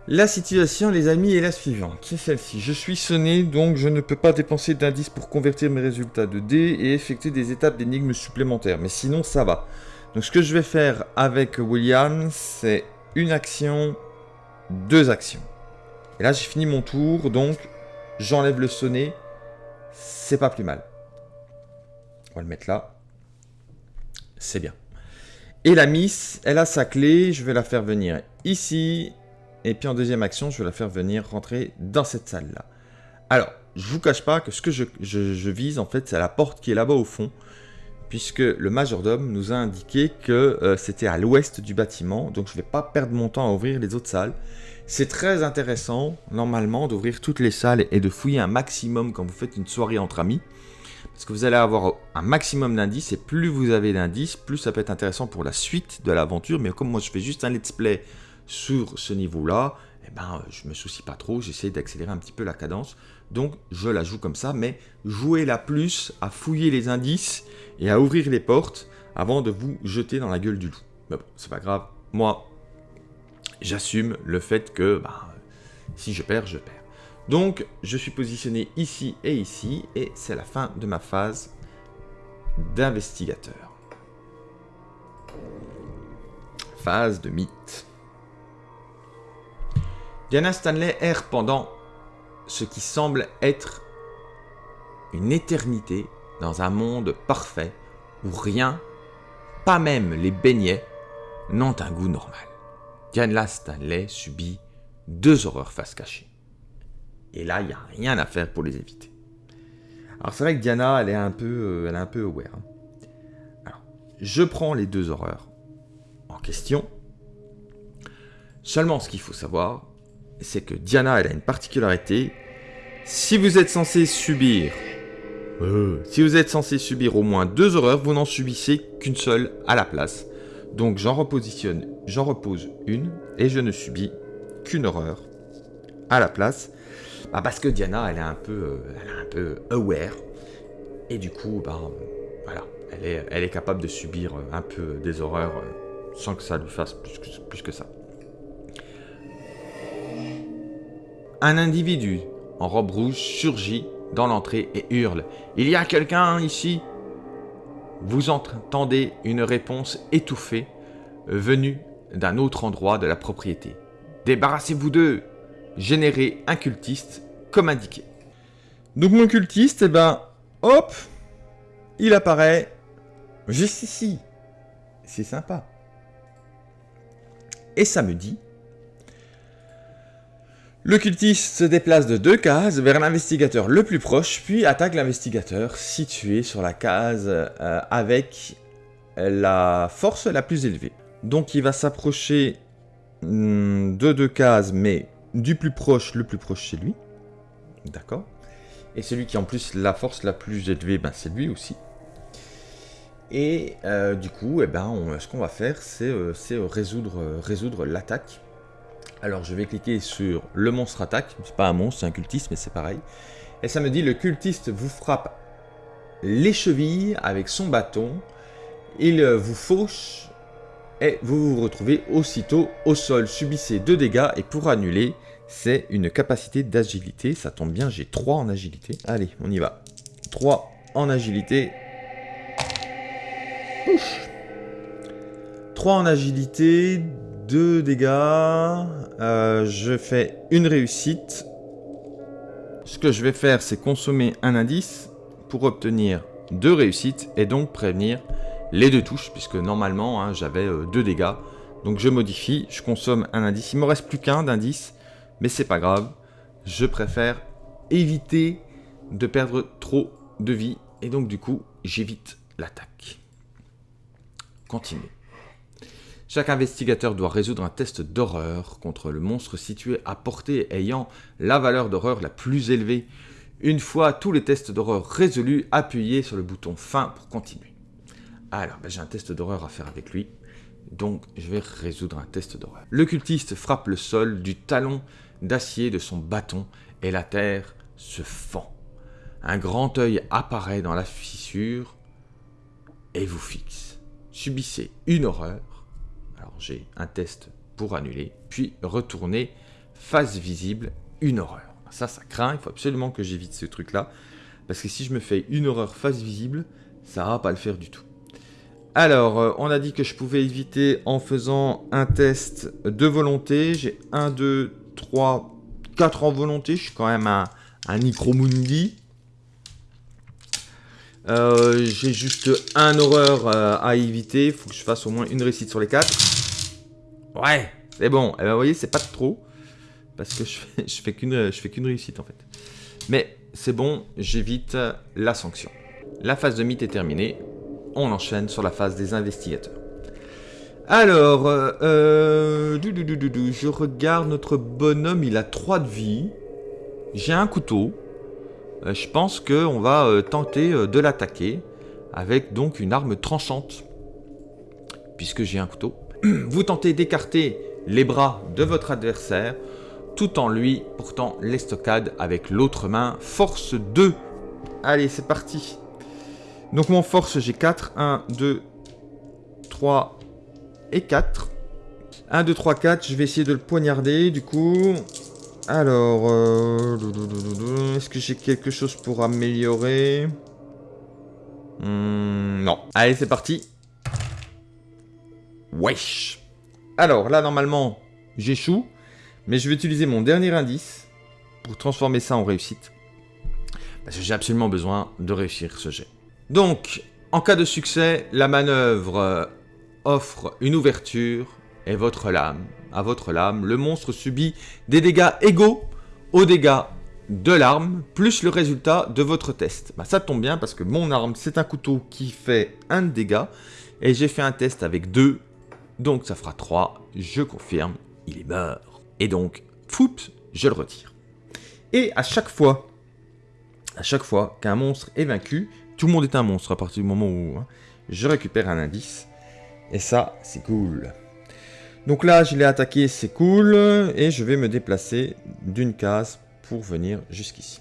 La situation, les amis, est la suivante. C'est celle-ci. Je suis sonné, donc je ne peux pas dépenser d'indices pour convertir mes résultats de dés et effectuer des étapes d'énigmes supplémentaires. Mais sinon, ça va. Donc, ce que je vais faire avec William, c'est une action, deux actions. Et là, j'ai fini mon tour, donc j'enlève le sonnet. C'est pas plus mal. On va le mettre là. C'est bien. Et la Miss, elle a sa clé, je vais la faire venir ici. Et puis en deuxième action, je vais la faire venir rentrer dans cette salle-là. Alors, je vous cache pas que ce que je, vise, en fait, c'est la porte qui est là-bas au fond. Puisque le majordome nous a indiqué que euh, c'était à l'ouest du bâtiment. Donc je ne vais pas perdre mon temps à ouvrir les autres salles. C'est très intéressant, normalement, d'ouvrir toutes les salles et de fouiller un maximum quand vous faites une soirée entre amis. Parce que vous allez avoir un maximum d'indices, et plus vous avez d'indices, plus ça peut être intéressant pour la suite de l'aventure. Mais comme moi je fais juste un let's play sur ce niveau-là, eh ben, je me soucie pas trop, j'essaie d'accélérer un petit peu la cadence. Donc je la joue comme ça, mais jouez-la plus à fouiller les indices et à ouvrir les portes avant de vous jeter dans la gueule du loup. Mais bon, c'est pas grave. Moi, j'assume le fait que bah, si je perds, je perds. Donc, je suis positionné ici et ici, et c'est la fin de ma phase d'investigateur. Phase de mythe. Diana Stanley erre pendant ce qui semble être une éternité dans un monde parfait où rien, pas même les beignets, n'ont un goût normal. Diana Stanley subit deux horreurs face cachée. Et là, il n'y a rien à faire pour les éviter. Alors c'est vrai que Diana, elle est un peu, euh, elle est un peu aware. Hein. Alors, je prends les deux horreurs en question. Seulement, ce qu'il faut savoir, c'est que Diana, elle a une particularité. Si vous êtes censé subir, euh, si vous êtes censé subir au moins deux horreurs, vous n'en subissez qu'une seule à la place. Donc j'en repositionne, j'en repose une et je ne subis qu'une horreur à la place. Bah, parce que Diana, elle est un peu, euh, elle est un peu aware. Et du coup, bah, voilà, elle est, capable de subir un peu des horreurs euh, sans que ça lui fasse plus que ça. Un individu en robe rouge surgit dans l'entrée et hurle Il y a quelqu'un ici? Vous entendez une réponse étouffée venue d'un autre endroit de la propriété. Débarrassez-vous d'eux Générez un cultiste comme indiqué. Donc mon cultiste, eh ben, hop, il apparaît juste ici. C'est sympa. Et ça me dit, le cultiste se déplace de deux cases vers l'investigateur le plus proche, puis attaque l'investigateur situé sur la case euh, avec la force la plus élevée. Donc il va s'approcher hmm, de deux cases, mais du plus proche, le plus proche chez lui. D'accord Et celui qui a en plus la force la plus élevée, ben, c'est lui aussi. Et euh, du coup, eh ben, ce qu'on va faire, c'est euh, résoudre l'attaque alors je vais cliquer sur le monstre attaque. C'est pas un monstre, c'est un cultiste, mais c'est pareil. Et ça me dit le cultiste vous frappe les chevilles avec son bâton. Il vous fauche et vous vous retrouvez aussitôt au sol. Subissez 2 dégâts et pour annuler, c'est une capacité d'agilité. Ça tombe bien, j'ai 3 en agilité. Allez, on y va. 3 en agilité. 3 en agilité, 2 dégâts. Euh, je fais une réussite. Ce que je vais faire, c'est consommer un indice pour obtenir deux réussites et donc prévenir les deux touches, puisque normalement hein, j'avais euh, deux dégâts. Donc je modifie, je consomme un indice. Il me reste plus qu'un d'indice, mais c'est pas grave. Je préfère éviter de perdre trop de vie et donc du coup j'évite l'attaque. Continuez. Chaque investigateur doit résoudre un test d'horreur contre le monstre situé à portée ayant la valeur d'horreur la plus élevée. Une fois tous les tests d'horreur résolus, appuyez sur le bouton fin pour continuer. Alors, ben, j'ai un test d'horreur à faire avec lui, donc je vais résoudre un test d'horreur. Le cultiste frappe le sol du talon d'acier de son bâton et la terre se fend. Un grand œil apparaît dans la fissure et vous fixe. Subissez une horreur j'ai un test pour annuler, puis retourner face visible, une horreur. Ça, ça craint, il faut absolument que j'évite ce truc-là, parce que si je me fais une horreur face visible, ça va pas le faire du tout. Alors, euh, on a dit que je pouvais éviter en faisant un test de volonté. J'ai 1, 2, 3, 4 en volonté. Je suis quand même un, un. Euh, j'ai juste un horreur euh, à éviter. Il faut que je fasse au moins une réussite sur les 4. Ouais, c'est bon. Et eh ben, vous voyez, c'est pas trop. Parce que [LAUGHS] je fais, qu'une réussite en fait. Mais c'est bon, j'évite la sanction. La phase de mythe est terminée. On enchaîne sur la phase des investigateurs. Alors, euh, euh je regarde notre bonhomme, il a 3 de vie. J'ai un couteau. Euh, je pense qu'on va tenter de l'attaquer avec donc une arme tranchante. Puisque j'ai un couteau. [CLEARS THROAT] Vous tentez d'écarter les bras de votre adversaire, tout en lui portant l'estocade avec l'autre main. Force 2. Allez, c'est parti. Donc mon force, j'ai 4. 1, 2, 3 et 4. 1, 2, 3, 4. Je vais essayer de le poignarder, du coup. Alors, euh, est-ce que j'ai quelque chose pour améliorer? Hmm, Non. Allez, c'est parti. Wesh. Alors, là, normalement, j'échoue. Mais je vais utiliser mon dernier indice pour transformer ça en réussite. Parce que j'ai absolument besoin de réussir ce jet. Donc, en cas de succès, la manœuvre euh, offre une ouverture et votre lame. À votre lame, le monstre subit des dégâts égaux aux dégâts de l'arme, plus le résultat de votre test. Bah, ça tombe bien parce que mon arme, c'est un couteau qui fait un dégât. Et j'ai fait un test avec deux, donc ça fera 3. Je confirme, il est mort. Et donc, foups, je le retire. Et à chaque fois, à chaque fois qu'un monstre est vaincu, tout le monde est un monstre à partir du moment où hein, je récupère un indice. Et ça, c'est cool. Donc là, je l'ai attaqué, c'est cool. Et je vais me déplacer d'une case pour venir jusqu'ici.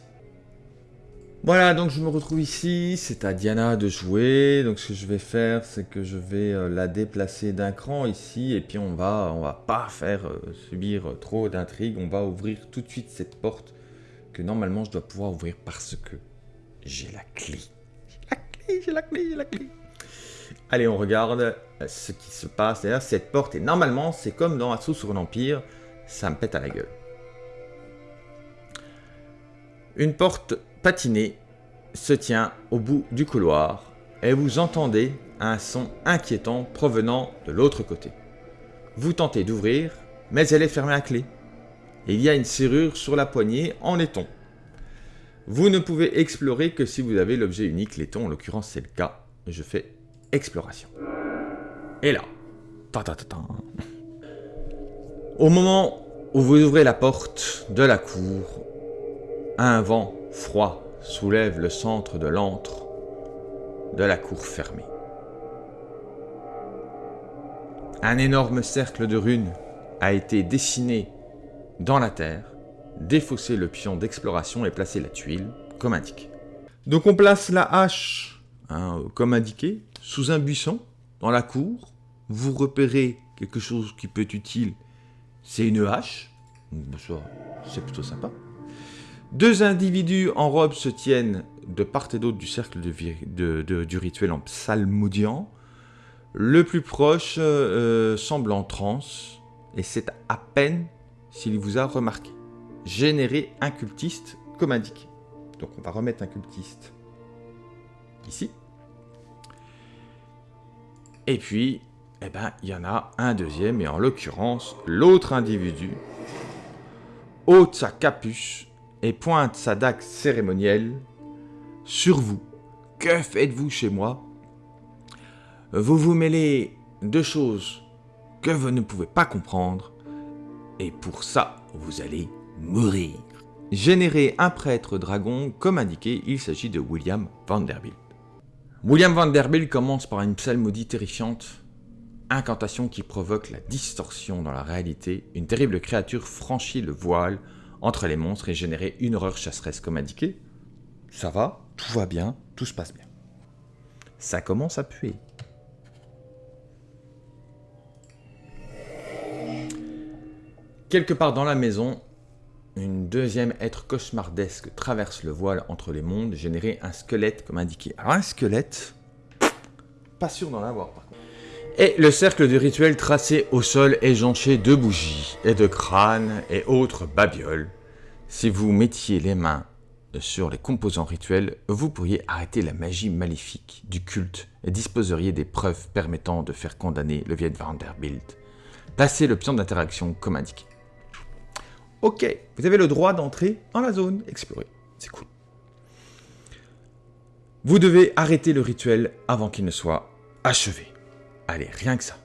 Voilà, donc je me retrouve ici, c'est à Diana de jouer, donc ce que je vais faire, c'est que je vais euh, la déplacer d'un cran ici, et puis on va, on va pas faire euh, subir euh, trop d'intrigues, on va ouvrir tout de suite cette porte que normalement je dois pouvoir ouvrir parce que j'ai la clé. J'ai la clé, j'ai la clé, j'ai la clé. Allez, on regarde ce qui se passe. D'ailleurs, cette porte, et normalement, c'est comme dans Assaut sur l'Empire, ça me pète à la gueule. Une porte patinée se tient au bout du couloir et vous entendez un son inquiétant provenant de l'autre côté. Vous tentez d'ouvrir, mais elle est fermée à clé. Il y a une serrure sur la poignée en laiton. Vous ne pouvez explorer que si vous avez l'objet unique laiton, en l'occurrence c'est le cas. Je fais exploration. Et là, ta ta ta. Au moment où vous ouvrez la porte de la cour, un vent froid soulève le centre de l'antre de la cour fermée. Un énorme cercle de runes a été dessiné dans la terre, défaussé le pion d'exploration et placé la tuile comme indiqué. Donc on place la hache, hein, comme indiqué, sous un buisson, dans la cour. Vous repérez quelque chose qui peut être utile, c'est une hache. C'est plutôt sympa. Deux individus en robe se tiennent de part et d'autre du cercle du rituel en psalmodiant. Le plus proche euh, semble en transe, et c'est à peine s'il vous a remarqué. Générer un cultiste comme indiqué. Donc on va remettre un cultiste ici. Et puis, eh ben, il y en a un deuxième, et en l'occurrence, l'autre individu ôte sa capuche et pointe sa dague cérémonielle sur vous. Que faites-vous chez moi? Vous vous mêlez de choses que vous ne pouvez pas comprendre, et pour ça, vous allez mourir. Générer un prêtre dragon, comme indiqué, il s'agit de William Vanderbilt. William Vanderbilt commence par une psalmodie terrifiante, incantation qui provoque la distorsion dans la réalité. Une terrible créature franchit le voile entre les monstres et générer une horreur chasseresse comme indiqué. Ça va, tout va bien, tout se passe bien. Ça commence à puer. Quelque part dans la maison, une deuxième être cauchemardesque traverse le voile entre les mondes, générer un squelette comme indiqué. Un squelette, pas sûr d'en avoir. Et le cercle du rituel tracé au sol est jonché de bougies et de crânes et autres babioles. Si vous mettiez les mains sur les composants rituels, vous pourriez arrêter la magie maléfique du culte et disposeriez des preuves permettant de faire condamner le Viet Vanderbilt. Passez le pion d'interaction comme indiqué. Ok, vous avez le droit d'entrer dans la zone explorée. C'est cool. Vous devez arrêter le rituel avant qu'il ne soit achevé. Allez, rien que ça.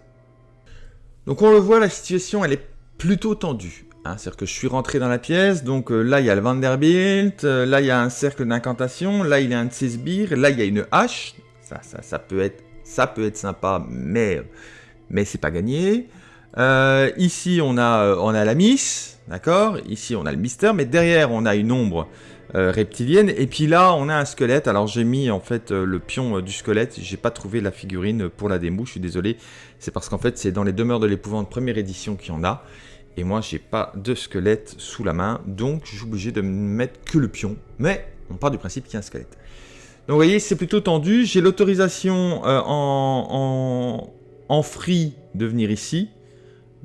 Donc on le voit, la situation, elle est plutôt tendue. Hein. C'est-à-dire que je suis rentré dans la pièce, donc euh, là il y a le Vanderbilt, euh, là il y a un cercle d'incantation, là il y a un de ses sbires, là il y a une hache. Ça, ça, ça, peut, être, ça peut être sympa, mais, mais c'est pas gagné. Euh, ici, on a, euh, on a la Miss, d'accord? Ici, on a le Mister, mais derrière, on a une ombre euh, reptilienne. Et puis là, on a un squelette. Alors, j'ai mis en fait le pion du squelette. J'ai pas trouvé la figurine pour la démo, je suis désolé. C'est parce qu'en fait, c'est dans les demeures de l'épouvante première édition qu'il y en a. Et moi, j'ai pas de squelette sous la main, donc je suis obligé de mettre que le pion. Mais on part du principe qu'il y a un squelette. Donc, vous voyez, c'est plutôt tendu. J'ai l'autorisation en, en free de venir ici.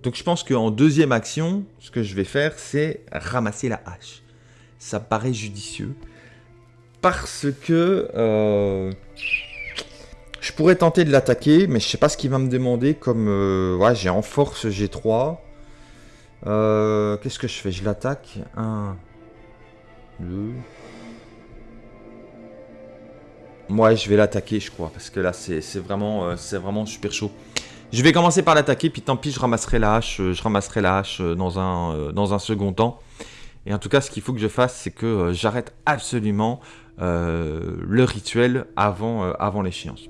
Donc je pense qu'en deuxième action, ce que je vais faire, c'est ramasser la hache. Ça paraît judicieux. Parce que... Euh, je pourrais tenter de l'attaquer, mais je sais pas ce qu'il va me demander comme... Euh, ouais, j'ai en force G3. Euh, qu'est-ce que je fais? Je l'attaque? 1, 2... Ouais, je vais l'attaquer, je crois, parce que là, c'est vraiment, vraiment super chaud. Je vais commencer par l'attaquer, puis tant pis, je ramasserai la hache, je ramasserai la hache dans un, dans un second temps. Et en tout cas, ce qu'il faut que je fasse, c'est que j'arrête absolument le rituel avant, avant l'échéance.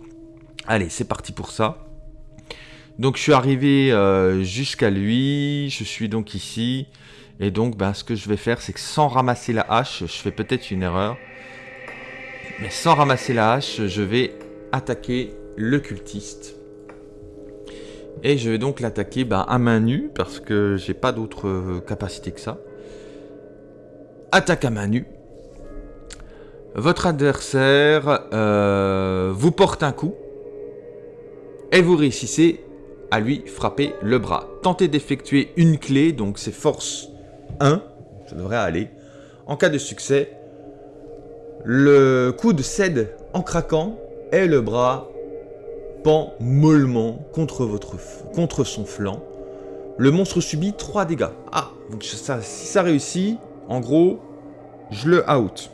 Allez, c'est parti pour ça. Donc je suis arrivé jusqu'à lui, je suis donc ici. Et donc ben, ce que je vais faire, c'est que sans ramasser la hache, je fais peut-être une erreur. Mais sans ramasser la hache, je vais attaquer le cultiste. Et je vais donc l'attaquer bah, à main nue, parce que j'ai pas d'autre euh, capacité que ça. Attaque à main nue. Votre adversaire euh, vous porte un coup. Et vous réussissez à lui frapper le bras. Tentez d'effectuer une clé, donc c'est force 1. Ça devrait aller. En cas de succès, le coude cède en craquant et le bras mollement contre, son flanc. Le monstre subit 3 dégâts. Ah, si ça réussit, en gros, je le out.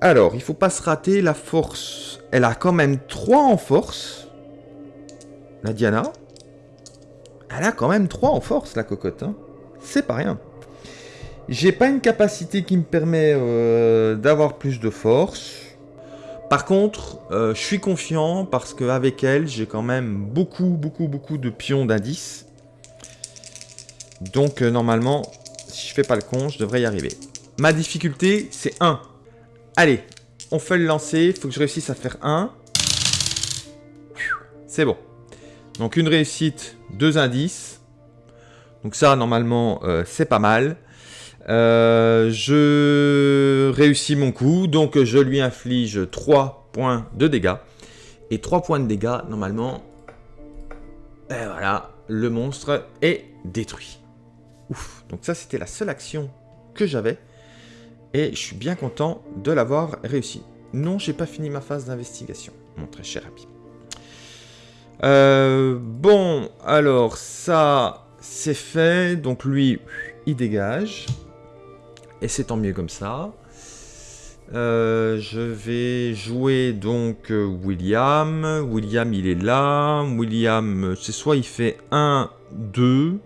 Alors, il faut pas se rater, la force, elle a quand même 3 en force. La Diana. Elle a quand même 3 en force, la cocotte. Hein. C'est pas rien. J'ai pas une capacité qui me permet euh, d'avoir plus de force. Par contre, euh, je suis confiant parce qu'avec elle, j'ai quand même beaucoup, beaucoup, beaucoup de pions d'indices. Donc, euh, normalement, si je fais pas le con, je devrais y arriver. Ma difficulté, c'est 1. Allez, on fait le lancer. Il faut que je réussisse à faire 1. C'est bon. Donc, une réussite, deux indices. Donc ça, normalement, euh, c'est pas mal. Euh, je réussis mon coup, donc je lui inflige 3 points de dégâts. Et 3 points de dégâts, normalement, et voilà, le monstre est détruit. Donc ça c'était la seule action que j'avais. Et je suis bien content de l'avoir réussi. Non, j'ai pas fini ma phase d'investigation, mon très cher ami. Euh, bon, alors ça, c'est fait. Donc lui, il dégage. Et c'est tant mieux comme ça. Euh, je vais jouer donc euh, William. William, il est là. William, c'est soit il fait 1, 2,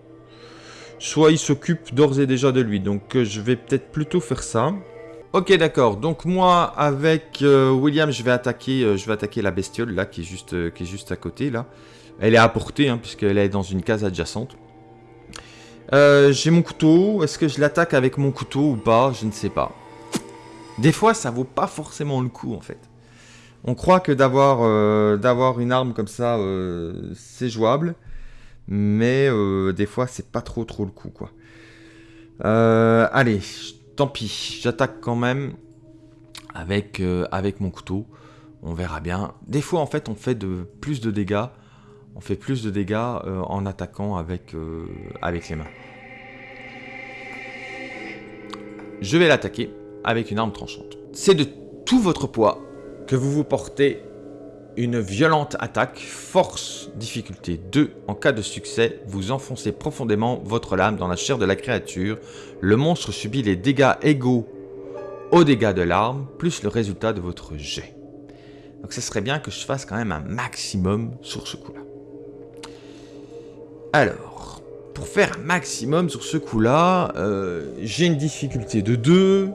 soit il s'occupe d'ores et déjà de lui. Donc euh, je vais peut-être plutôt faire ça. Ok, d'accord. Donc moi, avec William, je vais attaquer, je vais attaquer la bestiole là, qui est juste, à côté là. Elle est à portée, hein, puisqu'elle est dans une case adjacente. Euh, j'ai mon couteau. Est-ce que je l'attaque avec mon couteau ou pas? Je ne sais pas. Des fois, ça vaut pas forcément le coup, en fait. On croit que d'avoir euh, une arme comme ça, euh, c'est jouable. Mais des fois, c'est pas trop trop le coup, quoi. allez, tant pis. J'attaque quand même avec, avec mon couteau. On verra bien. Des fois, en fait, on fait de plus de dégâts on fait plus de dégâts euh, en attaquant avec, euh, avec les mains. Je vais l'attaquer avec une arme tranchante. C'est de tout votre poids que vous vous portez une violente attaque, force, difficulté 2. En cas de succès, vous enfoncez profondément votre lame dans la chair de la créature. Le monstre subit les dégâts égaux aux dégâts de l'arme, plus le résultat de votre jet. Donc ce serait bien que je fasse quand même un maximum sur ce coup-là. Alors, pour faire un maximum sur ce coup-là, euh, j'ai une difficulté de 2.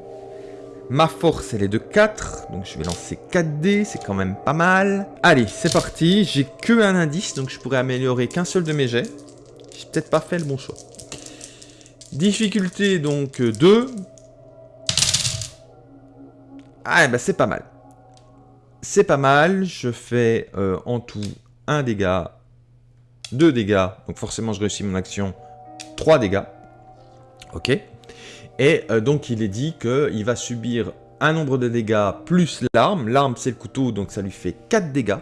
Ma force, elle est de 4. Donc je vais lancer 4 dés, c'est quand même pas mal. Allez, c'est parti. J'ai que un indice, donc je pourrais améliorer qu'un seul de mes jets. J'ai peut-être pas fait le bon choix. Difficulté donc 2. Ah, bah c'est pas mal. C'est pas mal. Je fais euh, en tout un dégât, deux dégâts. Donc forcément, je réussis mon action. 3 dégâts. Ok. Et euh, donc, il est dit qu'il va subir un nombre de dégâts plus l'arme. L'arme, c'est le couteau, donc ça lui fait 4 dégâts.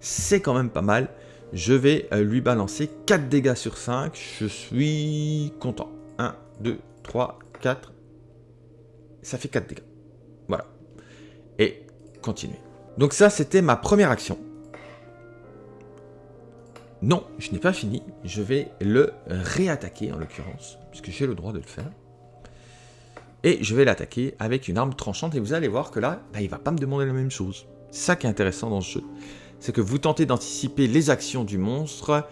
C'est quand même pas mal. Je vais euh, lui balancer 4 dégâts sur 5. Je suis content. 1, 2, 3, 4. Ça fait 4 dégâts. Voilà. Et continuer. Donc ça, c'était ma première action. Non, je n'ai pas fini. Je vais le réattaquer en l'occurrence, puisque j'ai le droit de le faire. Et je vais l'attaquer avec une arme tranchante. Et vous allez voir que là, bah, il va pas me demander la même chose. Ça qui est intéressant dans ce jeu. C'est que vous tentez d'anticiper les actions du monstre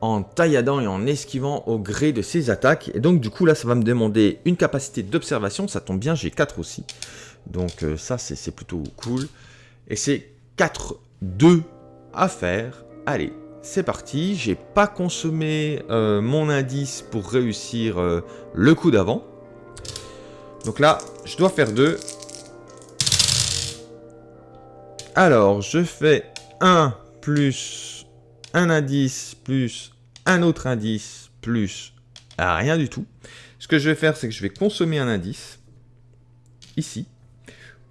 en tailladant et en esquivant au gré de ses attaques. Et donc du coup là, ça va me demander une capacité d'observation. Ça tombe bien, j'ai 4 aussi. Donc euh, ça, c'est plutôt cool. Et c'est 4-2 à faire. Allez, c'est parti. J'ai pas consommé euh, mon indice pour réussir euh, le coup d'avant. Donc là, je dois faire 2. Alors, je fais 1 plus un indice plus un autre indice plus rien du tout. Ce que je vais faire, c'est que je vais consommer un indice, ici,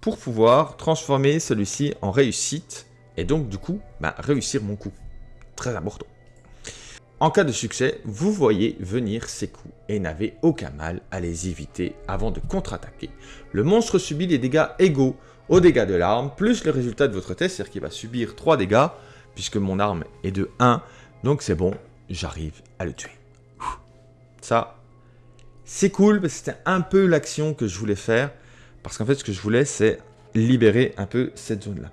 pour pouvoir transformer celui-ci en réussite, et donc du coup, bah, réussir mon coup. Très important. En cas de succès, vous voyez venir ces coups et n'avez aucun mal à les éviter avant de contre-attaquer. Le monstre subit des dégâts égaux aux dégâts de l'arme, plus le résultat de votre test, c'est-à-dire qu'il va subir 3 dégâts, puisque mon arme est de 1, donc c'est bon, j'arrive à le tuer. Ça, c'est cool, parce que c'était un peu l'action que je voulais faire, parce qu'en fait, ce que je voulais, c'est libérer un peu cette zone-là.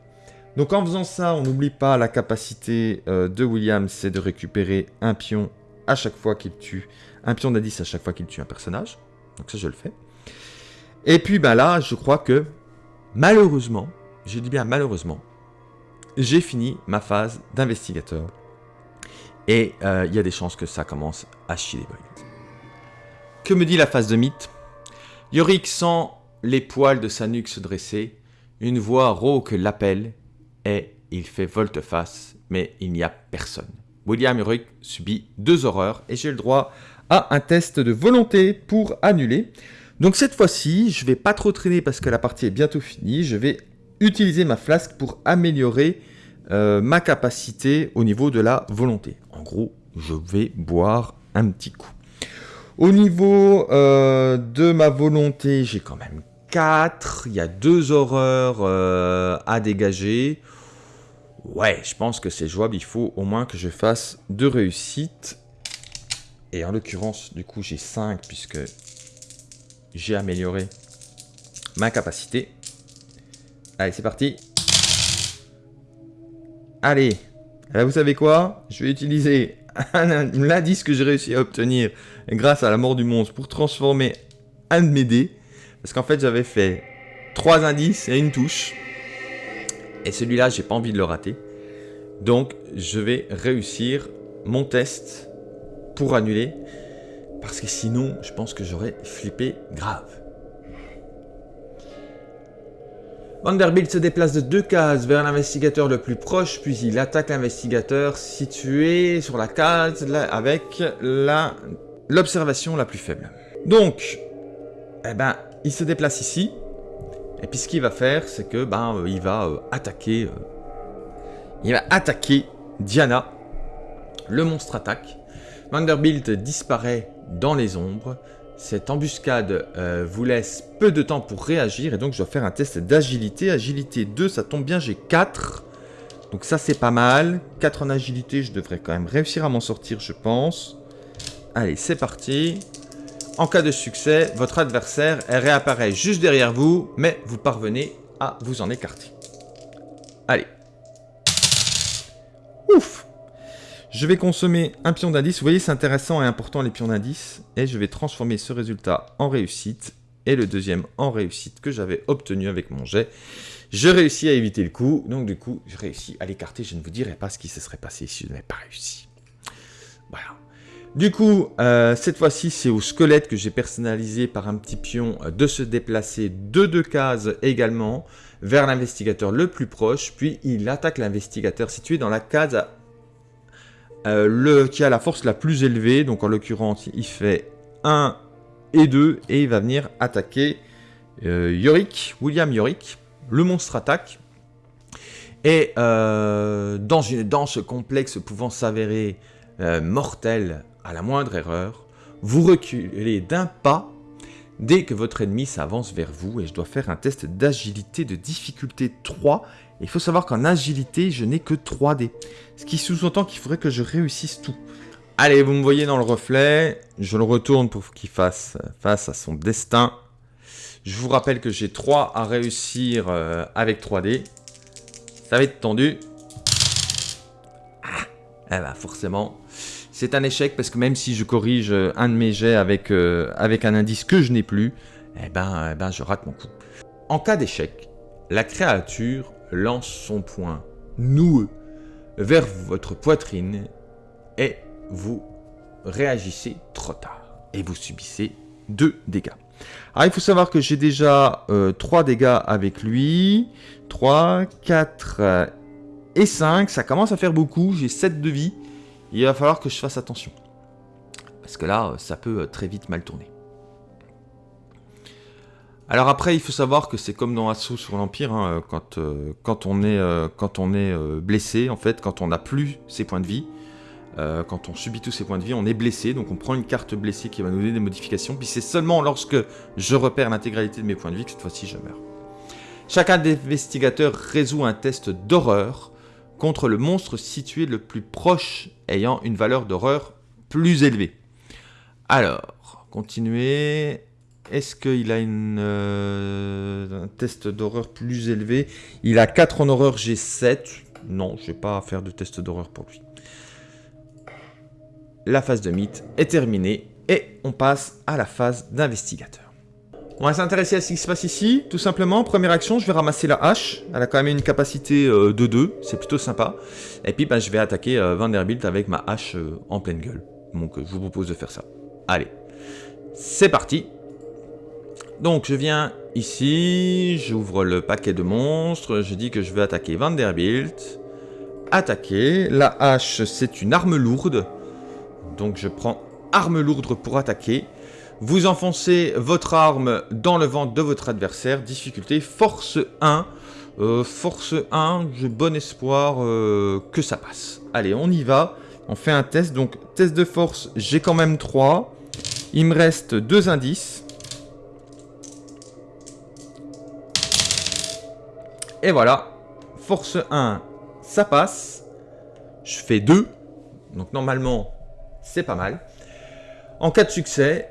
Donc en faisant ça, on n'oublie pas la capacité euh, de William, c'est de récupérer un pion à chaque fois qu'il tue, un pion d'indice à chaque fois qu'il tue un personnage. Donc ça, je le fais. Et puis ben là, je crois que malheureusement, je dis bien malheureusement, j'ai fini ma phase d'investigateur. Et euh, il y a des chances que ça commence à chier les brides. Que me dit la phase de mythe? Yorick sent les poils de sa nuque se dresser, une voix rauque l'appelle, et il fait volte-face, mais il n'y a personne. William Yorick subit deux horreurs, et j'ai le droit à un test de volonté pour annuler. Donc cette fois-ci, je vais pas trop traîner parce que la partie est bientôt finie, je vais utiliser ma flasque pour améliorer euh, ma capacité au niveau de la volonté. En gros, je vais boire un petit coup. Au niveau euh, de ma volonté, j'ai quand même 4. Il y a deux horreurs euh, à dégager. Ouais, je pense que c'est jouable. Il faut au moins que je fasse deux réussites. Et en l'occurrence, du coup, j'ai 5 puisque j'ai amélioré ma capacité. Allez, c'est parti. Allez, eh, vous savez quoi? Je vais utiliser l'indice que j'ai réussi à obtenir grâce à la mort du monstre pour transformer un de mes dés. Parce qu'en fait, j'avais fait trois indices et une touche. Et celui-là, j'ai pas envie de le rater. Donc, je vais réussir mon test pour annuler. Parce que sinon, je pense que j'aurais flippé grave. Vanderbilt se déplace de deux cases vers l'investigateur le plus proche, puis il attaque l'investigateur situé sur la case avec l'observation la, plus faible. Donc, eh ben, il se déplace ici, et puis ce qu'il va faire, c'est que ben, euh, il va euh, attaquer, euh, il va attaquer Diana. Le monstre attaque. Vanderbilt disparaît dans les ombres. Cette embuscade vous laisse peu de temps pour réagir et donc je dois faire un test d'agilité. Agilité 2, ça tombe bien, j'ai 4. Donc ça c'est pas mal. 4 en agilité, je devrais quand même réussir à m'en sortir, je pense. Allez, c'est parti. En cas de succès, votre adversaire réapparaît juste derrière vous, mais vous parvenez à vous en écarter. Allez. Ouf je vais consommer un pion d'indice. Vous voyez, c'est intéressant et important les pions d'indice. Et je vais transformer ce résultat en réussite. Et le deuxième en réussite que j'avais obtenu avec mon jet. Je réussis à éviter le coup. Donc du coup, je réussis à l'écarter. Je ne vous dirai pas ce qui se serait passé si je n'avais pas réussi. Voilà. Du coup, euh, cette fois-ci, c'est au squelette que j'ai personnalisé par un petit pion euh, de se déplacer de deux cases également vers l'investigateur le plus proche, puis il attaque l'investigateur situé dans la case euh, qui a la force la plus élevée, donc en l'occurrence il fait 1 et 2, et il va venir attaquer Yorick, William Yorick, le monstre attaque, et dans une danse complexe pouvant s'avérer mortelle à la moindre erreur, vous reculez d'un pas dès que votre ennemi s'avance vers vous et je dois faire un test d'agilité de difficulté 3. il faut savoir qu'en agilité, je n'ai que 3D. Ce qui sous-entend qu'il faudrait que je réussisse tout. Allez, vous me voyez dans le reflet. Je le retourne pour qu'il fasse face à son destin. Je vous rappelle que j'ai 3 à réussir euh, avec 3D. Ça va être tendu. Ah, eh ben forcément, c'est un échec parce que même si je corrige euh, un de mes jets avec, euh, avec un indice que je n'ai plus, eh ben, eh ben je rate mon coup. En cas d'échec, la créature lance son poing noueux vers votre poitrine et vous réagissez trop tard et vous subissez 2 dégâts. Il faut savoir que j'ai déjà 3 euh, dégâts avec lui, 3, 4 et 5, ça commence à faire beaucoup, j'ai 7 de vie il va falloir que je fasse attention. Parce que là, ça peut euh, très vite mal tourner. Alors après, il faut savoir que c'est comme dans Assaut sur l'Empire, hein, quand, euh, quand, on est, euh, quand on est blessé, en fait, quand on n'a plus ses points de vie, quand on subit tous ses points de vie, on est blessé, donc on prend une carte blessée qui va nous donner des modifications, puis c'est seulement lorsque je repère l'intégralité de mes points de vie que cette fois-ci je meurs. Chacun des investigateurs résout un test d'horreur contre le monstre situé le plus proche ayant une valeur d'horreur plus élevée. Alors, continuer. Est-ce qu'il a euh, un test d'horreur plus élevé? Il a 4 en horreur, j'ai 7. Non, je vais pas faire de test d'horreur pour lui. La phase de mythe est terminée et on passe à la phase d'investigateur. On va s'intéresser à ce qui se passe ici, tout simplement. Première action, je vais ramasser la hache. Elle a quand même une capacité euh, de 2, c'est plutôt sympa. Et puis, bah, je vais attaquer euh, Vanderbilt avec ma hache euh, en pleine gueule. Donc, je vous propose de faire ça. Allez, c'est parti. Donc, je viens ici, j'ouvre le paquet de monstres, je dis que je vais attaquer Vanderbilt. Attaquer. La hache, c'est une arme lourde. Donc, je prends arme lourde pour attaquer. Vous enfoncez votre arme dans le ventre de votre adversaire. Difficulté force 1. Euh, force 1, j'ai bon espoir euh, que ça passe. Allez, on y va. On fait un test. Donc, test de force, j'ai quand même 3. Il me reste 2 indices. Et voilà. Force 1, ça passe. Je fais 2. Donc, normalement, c'est pas mal. En cas de succès,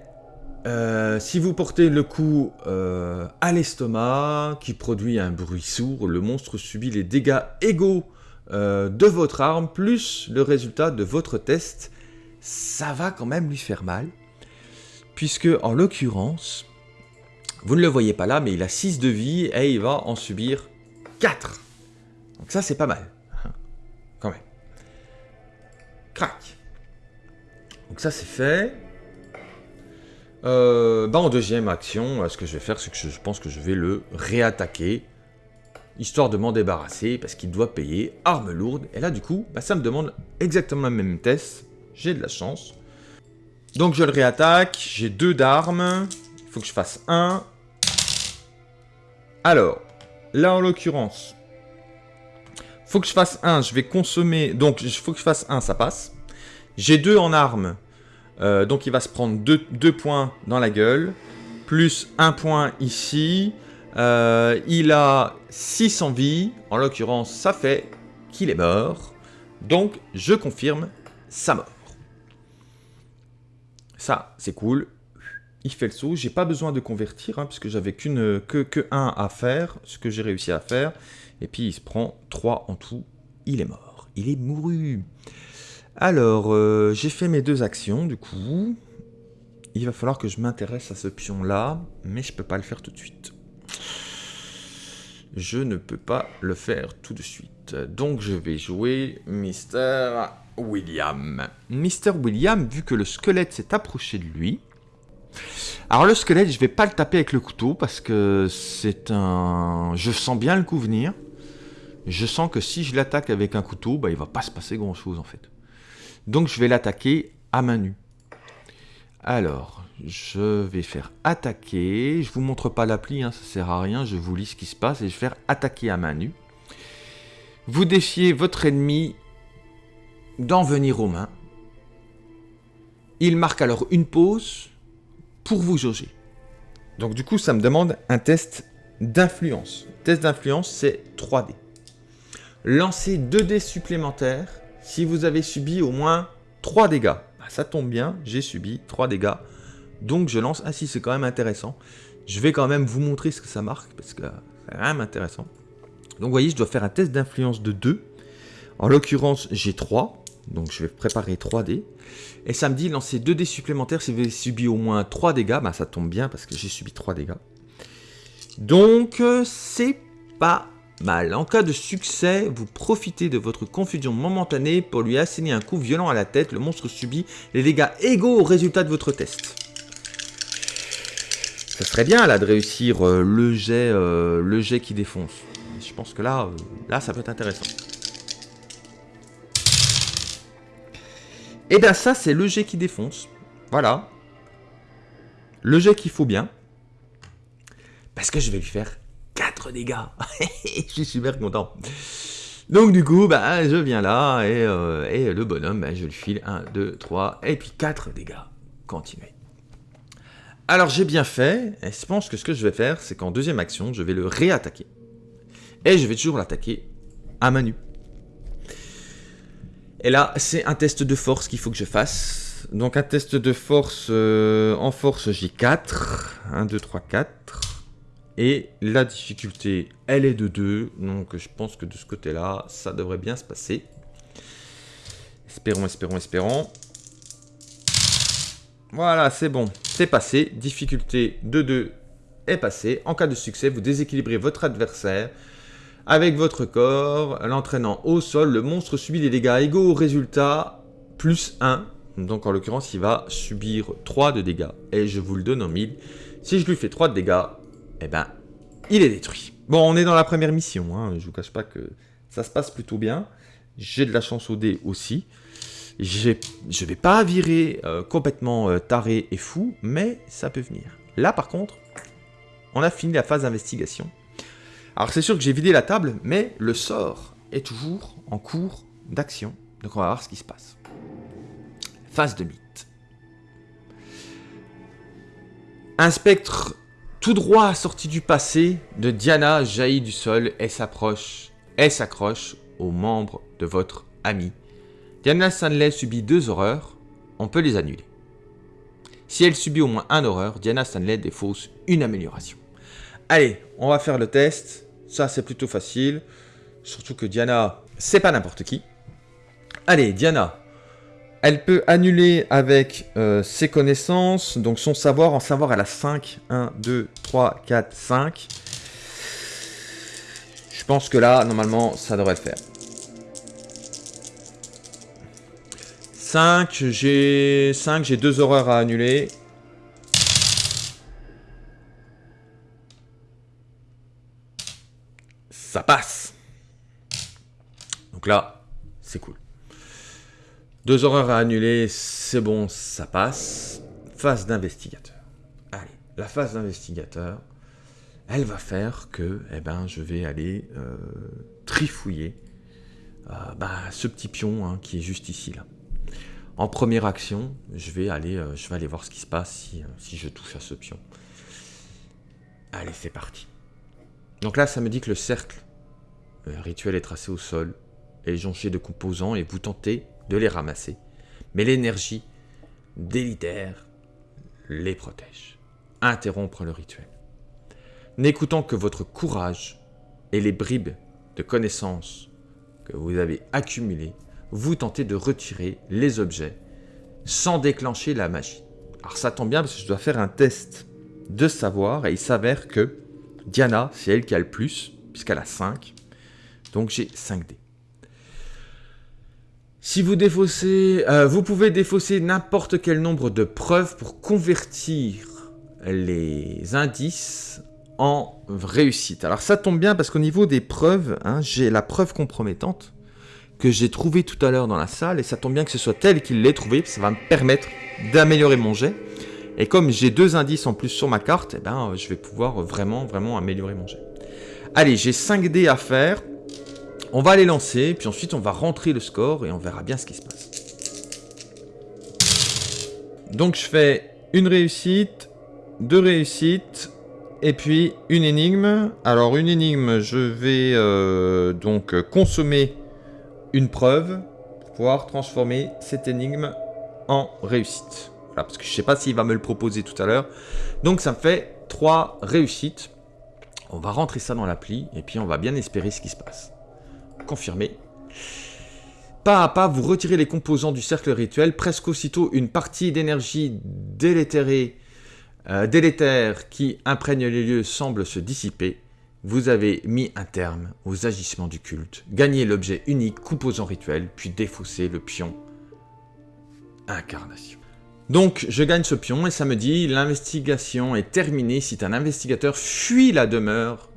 euh, si vous portez le coup euh, à l'estomac, qui produit un bruit sourd, le monstre subit les dégâts égaux euh, de votre arme, plus le résultat de votre test. Ça va quand même lui faire mal, puisque en l'occurrence, vous ne le voyez pas là, mais il a 6 de vie et il va en subir 4. Donc ça c'est pas mal, [LAUGHS] quand même. Crac. Donc ça c'est fait. Euh, bah en deuxième action, euh, ce que je vais faire, c'est que je pense que je vais le réattaquer, histoire de m'en débarrasser, parce qu'il doit payer arme lourde. Et là, du coup, bah, ça me demande exactement le même test. J'ai de la chance. Donc je le réattaque, j'ai deux d'armes. Il faut que je fasse un. Alors, là en l'occurrence, faut que je fasse un, je vais consommer... Donc, il faut que je fasse un, ça passe. J'ai deux en armes, euh, donc il va se prendre 2 points dans la gueule, plus 1 point ici. Euh, il a 6 en vie, en l'occurrence ça fait qu'il est mort. Donc je confirme sa mort. Ça, c'est cool. Il fait le saut. J'ai pas besoin de convertir, hein, puisque j'avais qu'une que, que 1 à faire, ce que j'ai réussi à faire. Et puis il se prend 3 en tout. Il est mort. Il est mouru. Alors, euh, j'ai fait mes deux actions, du coup. Il va falloir que je m'intéresse à ce pion-là, mais je peux pas le faire tout de suite. je ne peux pas le faire tout de suite. Donc je vais jouer Mr. William. Mr. William, vu que le squelette s'est approché de lui. Alors le squelette, je vais pas le taper avec le couteau parce que c'est un... Je sens bien le coup venir. Je sens que si je l'attaque avec un couteau, bah, il va pas se passer grand chose en fait. Donc je vais l'attaquer à main nue. Alors, je vais faire attaquer. Je vous montre pas l'appli, hein, ça sert à rien. Je vous lis ce qui se passe et je vais faire attaquer à main nue. Vous défiez votre ennemi d'en venir aux mains. Il marque alors une pause pour vous jauger. Donc du coup, ça me demande un test d'influence. Test d'influence, c'est 3D. Lancez 2 dés supplémentaires si vous avez subi au moins 3 dégâts. Bah, ça tombe bien, j'ai subi 3 dégâts. Donc je lance... Ah si, c'est quand même intéressant. Je vais quand même vous montrer ce que ça marque, parce que c'est quand même intéressant. Donc vous voyez, je dois faire un test d'influence de 2. En l'occurrence, j'ai 3. Donc je vais préparer 3 dés. Et ça me dit lancer 2 dés supplémentaires si vous avez subi au moins 3 dégâts. Bah ça tombe bien parce que j'ai subi 3 dégâts. Donc euh, c'est pas mal. En cas de succès, vous profitez de votre confusion momentanée pour lui asséner un coup violent à la tête. Le monstre subit les dégâts égaux au résultat de votre test. Ça serait bien là de réussir euh, le, jet, euh, le jet qui défonce. Je pense que là, là ça peut être intéressant. Et eh bien ça, c'est le jet qui défonce. Voilà. Le jet qu'il faut bien. Parce que je vais lui faire 4 dégâts. [LAUGHS] je suis super content. Donc du coup, bah, je viens là et, euh, le bonhomme, bah, je lui file 1, 2, 3 et puis 4 dégâts. Continuez. Alors j'ai bien fait, et je pense que ce que je vais faire, c'est qu'en deuxième action, je vais le réattaquer. Et je vais toujours l'attaquer à main nue. Et là, c'est un test de force qu'il faut que je fasse. Donc un test de force, euh, en force j'ai 4. 1, 2, 3, 4. Et la difficulté, elle est de 2. Donc je pense que de ce côté-là, ça devrait bien se passer. Espérons, espérons, espérons. Voilà, c'est bon. C'est passé. Difficulté de 2 est passée. En cas de succès, vous déséquilibrez votre adversaire avec votre corps, l'entraînant au sol, le monstre subit des dégâts égaux au résultat plus 1. Donc en l'occurrence, il va subir 3 de dégâts. Et je vous le donne en 1000. Si je lui fais 3 de dégâts, eh ben, il est détruit. Bon, on est dans la première mission. Hein. Je vous cache pas que ça se passe plutôt bien. J'ai de la chance au dé aussi. Je vais pas virer euh, complètement euh, taré et fou, mais ça peut venir. Là, par contre, on a fini la phase d'investigation. Alors c'est sûr que j'ai vidé la table, mais le sort est toujours en cours d'action. Donc on va voir ce qui se passe. Phase de mythe. Un spectre tout droit sorti du passé de Diana jaillit du sol et s'approche et s'accroche aux membres de votre ami. Diana Stanley subit deux horreurs, on peut les annuler. Si elle subit au moins un horreur, Diana Stanley défausse une amélioration. Allez, on va faire le test. Ça, c'est plutôt facile. Surtout que Diana, c'est pas n'importe qui. Allez, Diana. Elle peut annuler avec euh, ses connaissances, donc son savoir. En savoir, elle a 5. 1, 2, 3, 4, 5. Je pense que là, normalement, ça devrait le faire. 5, j'ai 5, j'ai 2 horreurs à annuler. ça passe. Donc là, c'est cool. Deux horreurs à annuler, c'est bon, ça passe. Phase d'investigateur. Allez, la phase d'investigateur, elle va faire que eh ben, je vais aller euh, trifouiller euh, bah, ce petit pion hein, qui est juste ici. là. En première action, je vais aller, euh, je vais aller voir ce qui se passe si, si je touche à ce pion. Allez, c'est parti. Donc là, ça me dit que le cercle rituel est tracé au sol, et jonché de composants, et vous tentez les ramasser. Mais l'énergie délitaire les protège. Interrompre le rituel. N'écoutant que votre courage et les bribes de connaissances que vous avez accumulées, vous tentez de retirer les objets sans déclencher la magie. Alors ça tombe bien parce que je dois faire un test de savoir et il s'avère que Diana, c'est elle qui a le plus. puisqu'elle a 5. Donc j'ai 5 dés. Si vous défaussez, euh, vous pouvez défausser n'importe quel nombre de preuves pour convertir les indices en réussite. Alors ça tombe bien parce qu'au niveau des preuves, hein, j'ai la preuve compromettante que j'ai trouvée tout à l'heure dans la salle et ça tombe bien que ce soit elle qui l'ait trouvée, ça va me permettre d'améliorer mon jet. Et comme j'ai deux indices en plus sur ma carte, eh ben, je vais pouvoir vraiment, vraiment améliorer mon jet. Allez, j'ai 5 dés à faire. On va les lancer, puis ensuite on va rentrer le score et on verra bien ce qui se passe. Donc je fais une réussite, deux réussites, et puis une énigme. Alors une énigme, je vais euh, donc consommer une preuve pour pouvoir transformer cette énigme en réussite. Voilà, parce que je ne sais pas s'il va me le proposer tout à l'heure. Donc ça me fait trois réussites. On va rentrer ça dans l'appli et puis on va bien espérer ce qui se passe confirmé. Pas à pas, vous retirez les composants du cercle rituel. Presque aussitôt, une partie d'énergie euh, délétère qui imprègne les lieux semble se dissiper. Vous avez mis un terme aux agissements du culte, gagné l'objet unique composant rituel, puis défaussé le pion incarnation. Donc, je gagne ce pion et ça me dit l'investigation est terminée si un investigateur fuit la demeure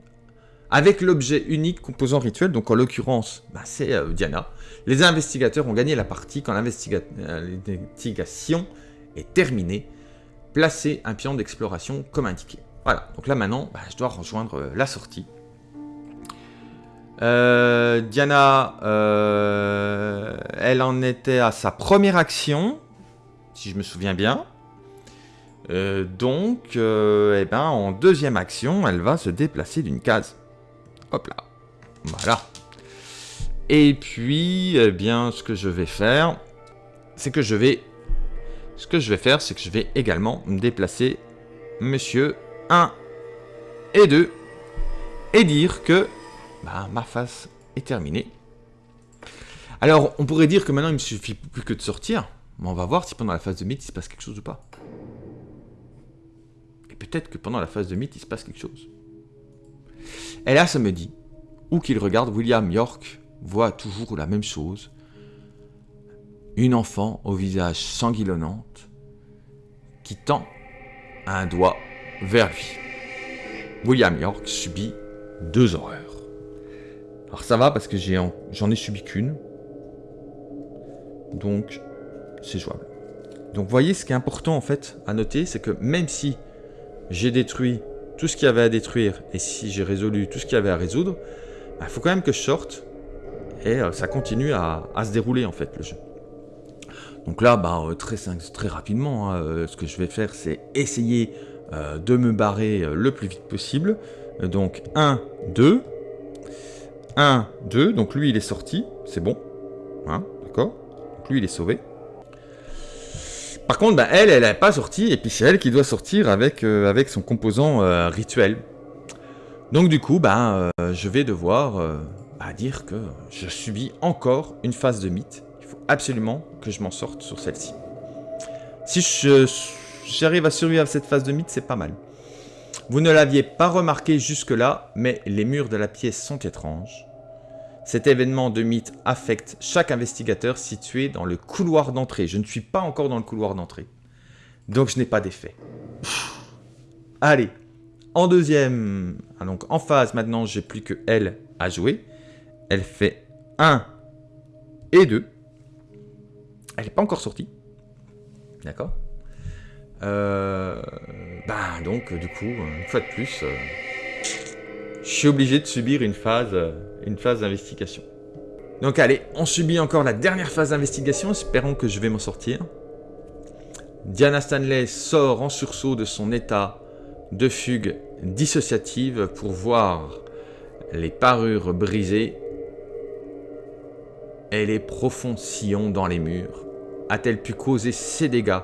avec l'objet unique composant rituel, donc en l'occurrence, bah, c'est euh, Diana. Les investigateurs ont gagné la partie quand euh, l'investigation est terminée. Placez un pion d'exploration comme indiqué. Voilà, donc là maintenant, bah, je dois rejoindre euh, la sortie. Diana, elle en était à sa première action, si je me souviens bien. donc, eh ben, en deuxième action, elle va se déplacer d'une case. Hop là. Voilà. Et puis, eh bien, ce que je vais faire, c'est que je vais... Ce que je vais faire, c'est que je vais également me déplacer Monsieur 1 et 2 et dire que bah, ma phase est terminée. Alors, on pourrait dire que maintenant, il me suffit plus que de sortir. Mais on va voir si pendant la phase de mythe, il se passe quelque chose ou pas. Et peut-être que pendant la phase de mythe, il se passe quelque chose. Et là, ça me dit, où qu'il regarde, William York voit toujours la même chose. Une enfant au visage sanguillonnante qui tend un doigt vers lui. William York subit deux horreurs. Alors ça va parce que j'en ai, subi qu'une. Donc c'est jouable. Donc voyez ce qui est important en fait à noter, c'est que même si j'ai détruit tout ce qu'il y avait à détruire et si j'ai résolu tout ce qu'il y avait à résoudre, il bah, faut quand même que je sorte et euh, ça continue à, se dérouler en fait le jeu. Donc là, bah, euh, très, rapidement, hein, euh, ce que je vais faire, c'est essayer de me barrer le plus vite possible. Donc 1, 2, 1, 2, donc lui il est sorti, c'est bon, hein, d'accord? Donc lui il est sauvé. Par contre, bah, elle, elle n'est pas sorti, et puis c'est elle qui doit sortir avec, euh, son composant euh, rituel. Donc du coup, bah, euh, je vais devoir bah, dire que je subis encore une phase de mythe. Il faut absolument que je m'en sorte sur celle-ci. Si j'arrive à survivre à cette phase de mythe, c'est pas mal. Vous ne l'aviez pas remarqué jusque-là, mais les murs de la pièce sont étranges. Cet événement de mythe affecte chaque investigateur situé dans le couloir d'entrée. Je ne suis pas encore dans le couloir d'entrée. Donc je n'ai pas d'effet. Allez, en deuxième, ah, donc en phase maintenant, j'ai plus que elle à jouer. Elle fait 1 et 2. Elle n'est pas encore sortie. D'accord euh, bah, donc du coup, une fois de plus, euh, je suis obligé de subir une phase, euh, une phase d'investigation. Donc allez, on subit encore la dernière phase d'investigation, espérons que je vais m'en sortir. Diana Stanley sort en sursaut de son état de fugue dissociative pour voir les parures brisées et les profonds sillons dans les murs. A-t-elle pu causer ces dégâts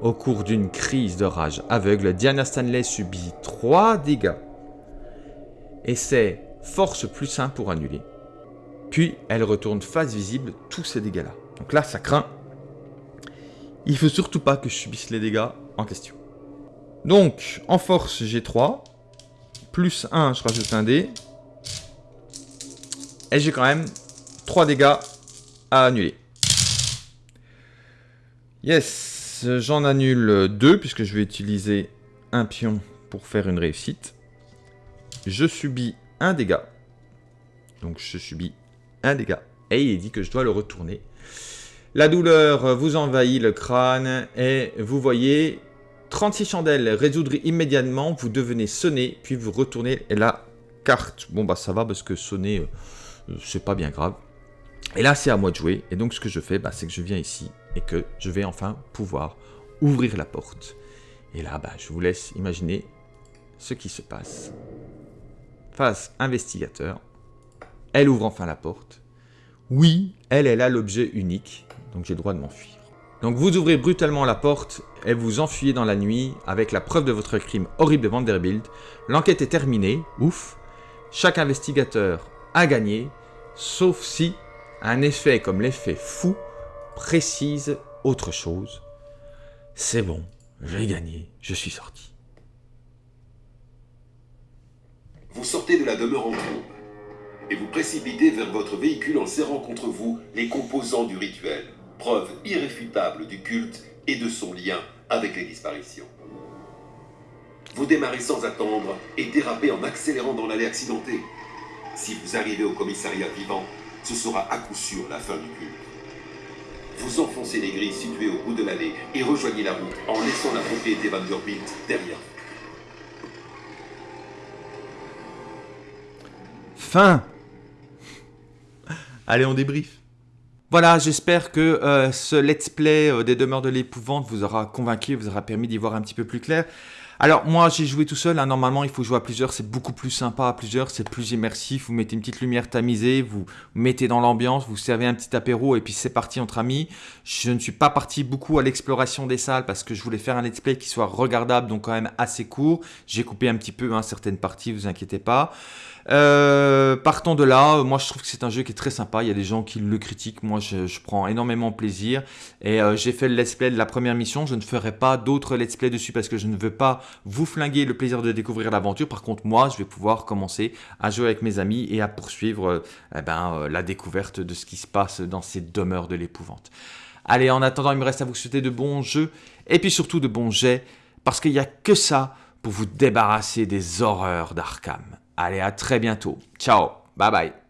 au cours d'une crise de rage aveugle? Diana Stanley subit 3 dégâts et c'est force plus 1 pour annuler. Puis elle retourne face visible tous ces dégâts-là. Donc là, ça craint. Il faut surtout pas que je subisse les dégâts en question. Donc, en force, j'ai 3. Plus 1, je rajoute un dé. Et j'ai quand même 3 dégâts à annuler. Yes, j'en annule 2 puisque je vais utiliser un pion pour faire une réussite. Je subis un dégât. Donc je subis un dégât. Et il dit que je dois le retourner. La douleur vous envahit le crâne et vous voyez 36 chandelles résoudre immédiatement. Vous devenez sonner puis vous retournez la carte. Bon bah ça va parce que sonner euh, c'est pas bien grave. Et là c'est à moi de jouer. Et donc ce que je fais bah, c'est que je viens ici et que je vais enfin pouvoir ouvrir la porte. Et là bah, je vous laisse imaginer ce qui se passe. Face investigateur, elle ouvre enfin la porte. Oui, elle est là l'objet unique, donc j'ai le droit de m'enfuir. Donc vous ouvrez brutalement la porte et vous enfuyez dans la nuit avec la preuve de votre crime horrible de Vanderbilt. L'enquête est terminée, ouf. Chaque investigateur a gagné, sauf si un effet comme l'effet fou précise autre chose. C'est bon, j'ai gagné, je suis sorti. Vous sortez de la demeure en groupe et vous précipitez vers votre véhicule en serrant contre vous les composants du rituel, preuve irréfutable du culte et de son lien avec les disparitions. Vous démarrez sans attendre et dérapez en accélérant dans l'allée accidentée. Si vous arrivez au commissariat vivant, ce sera à coup sûr la fin du culte. Vous enfoncez les grilles situées au bout de l'allée et rejoignez la route en laissant la propriété Vanderbilt derrière vous. Fin Allez, on débrief. Voilà, j'espère que euh, ce let's play euh, des demeures de l'épouvante vous aura convaincu, vous aura permis d'y voir un petit peu plus clair. Alors moi j'ai joué tout seul, hein. normalement il faut jouer à plusieurs, c'est beaucoup plus sympa à plusieurs, c'est plus immersif, vous mettez une petite lumière tamisée, vous mettez dans l'ambiance, vous servez un petit apéro et puis c'est parti entre amis. Je ne suis pas parti beaucoup à l'exploration des salles parce que je voulais faire un let's play qui soit regardable, donc quand même assez court. J'ai coupé un petit peu hein, certaines parties, vous inquiétez pas. Euh, partons de là, moi je trouve que c'est un jeu qui est très sympa, il y a des gens qui le critiquent, moi je, prends énormément plaisir. Et euh, j'ai fait le let's play de la première mission, je ne ferai pas d'autres let's play dessus parce que je ne veux pas vous flinguer le plaisir de découvrir l'aventure, par contre moi je vais pouvoir commencer à jouer avec mes amis et à poursuivre euh, eh ben, la découverte de ce qui se passe dans ces demeures de l'épouvante. Allez, en attendant, il me reste à vous souhaiter de bons jeux et puis surtout de bons jets parce qu'il n'y a que ça pour vous débarrasser des horreurs d'Arkham. Allez, à très bientôt. Ciao. Bye bye.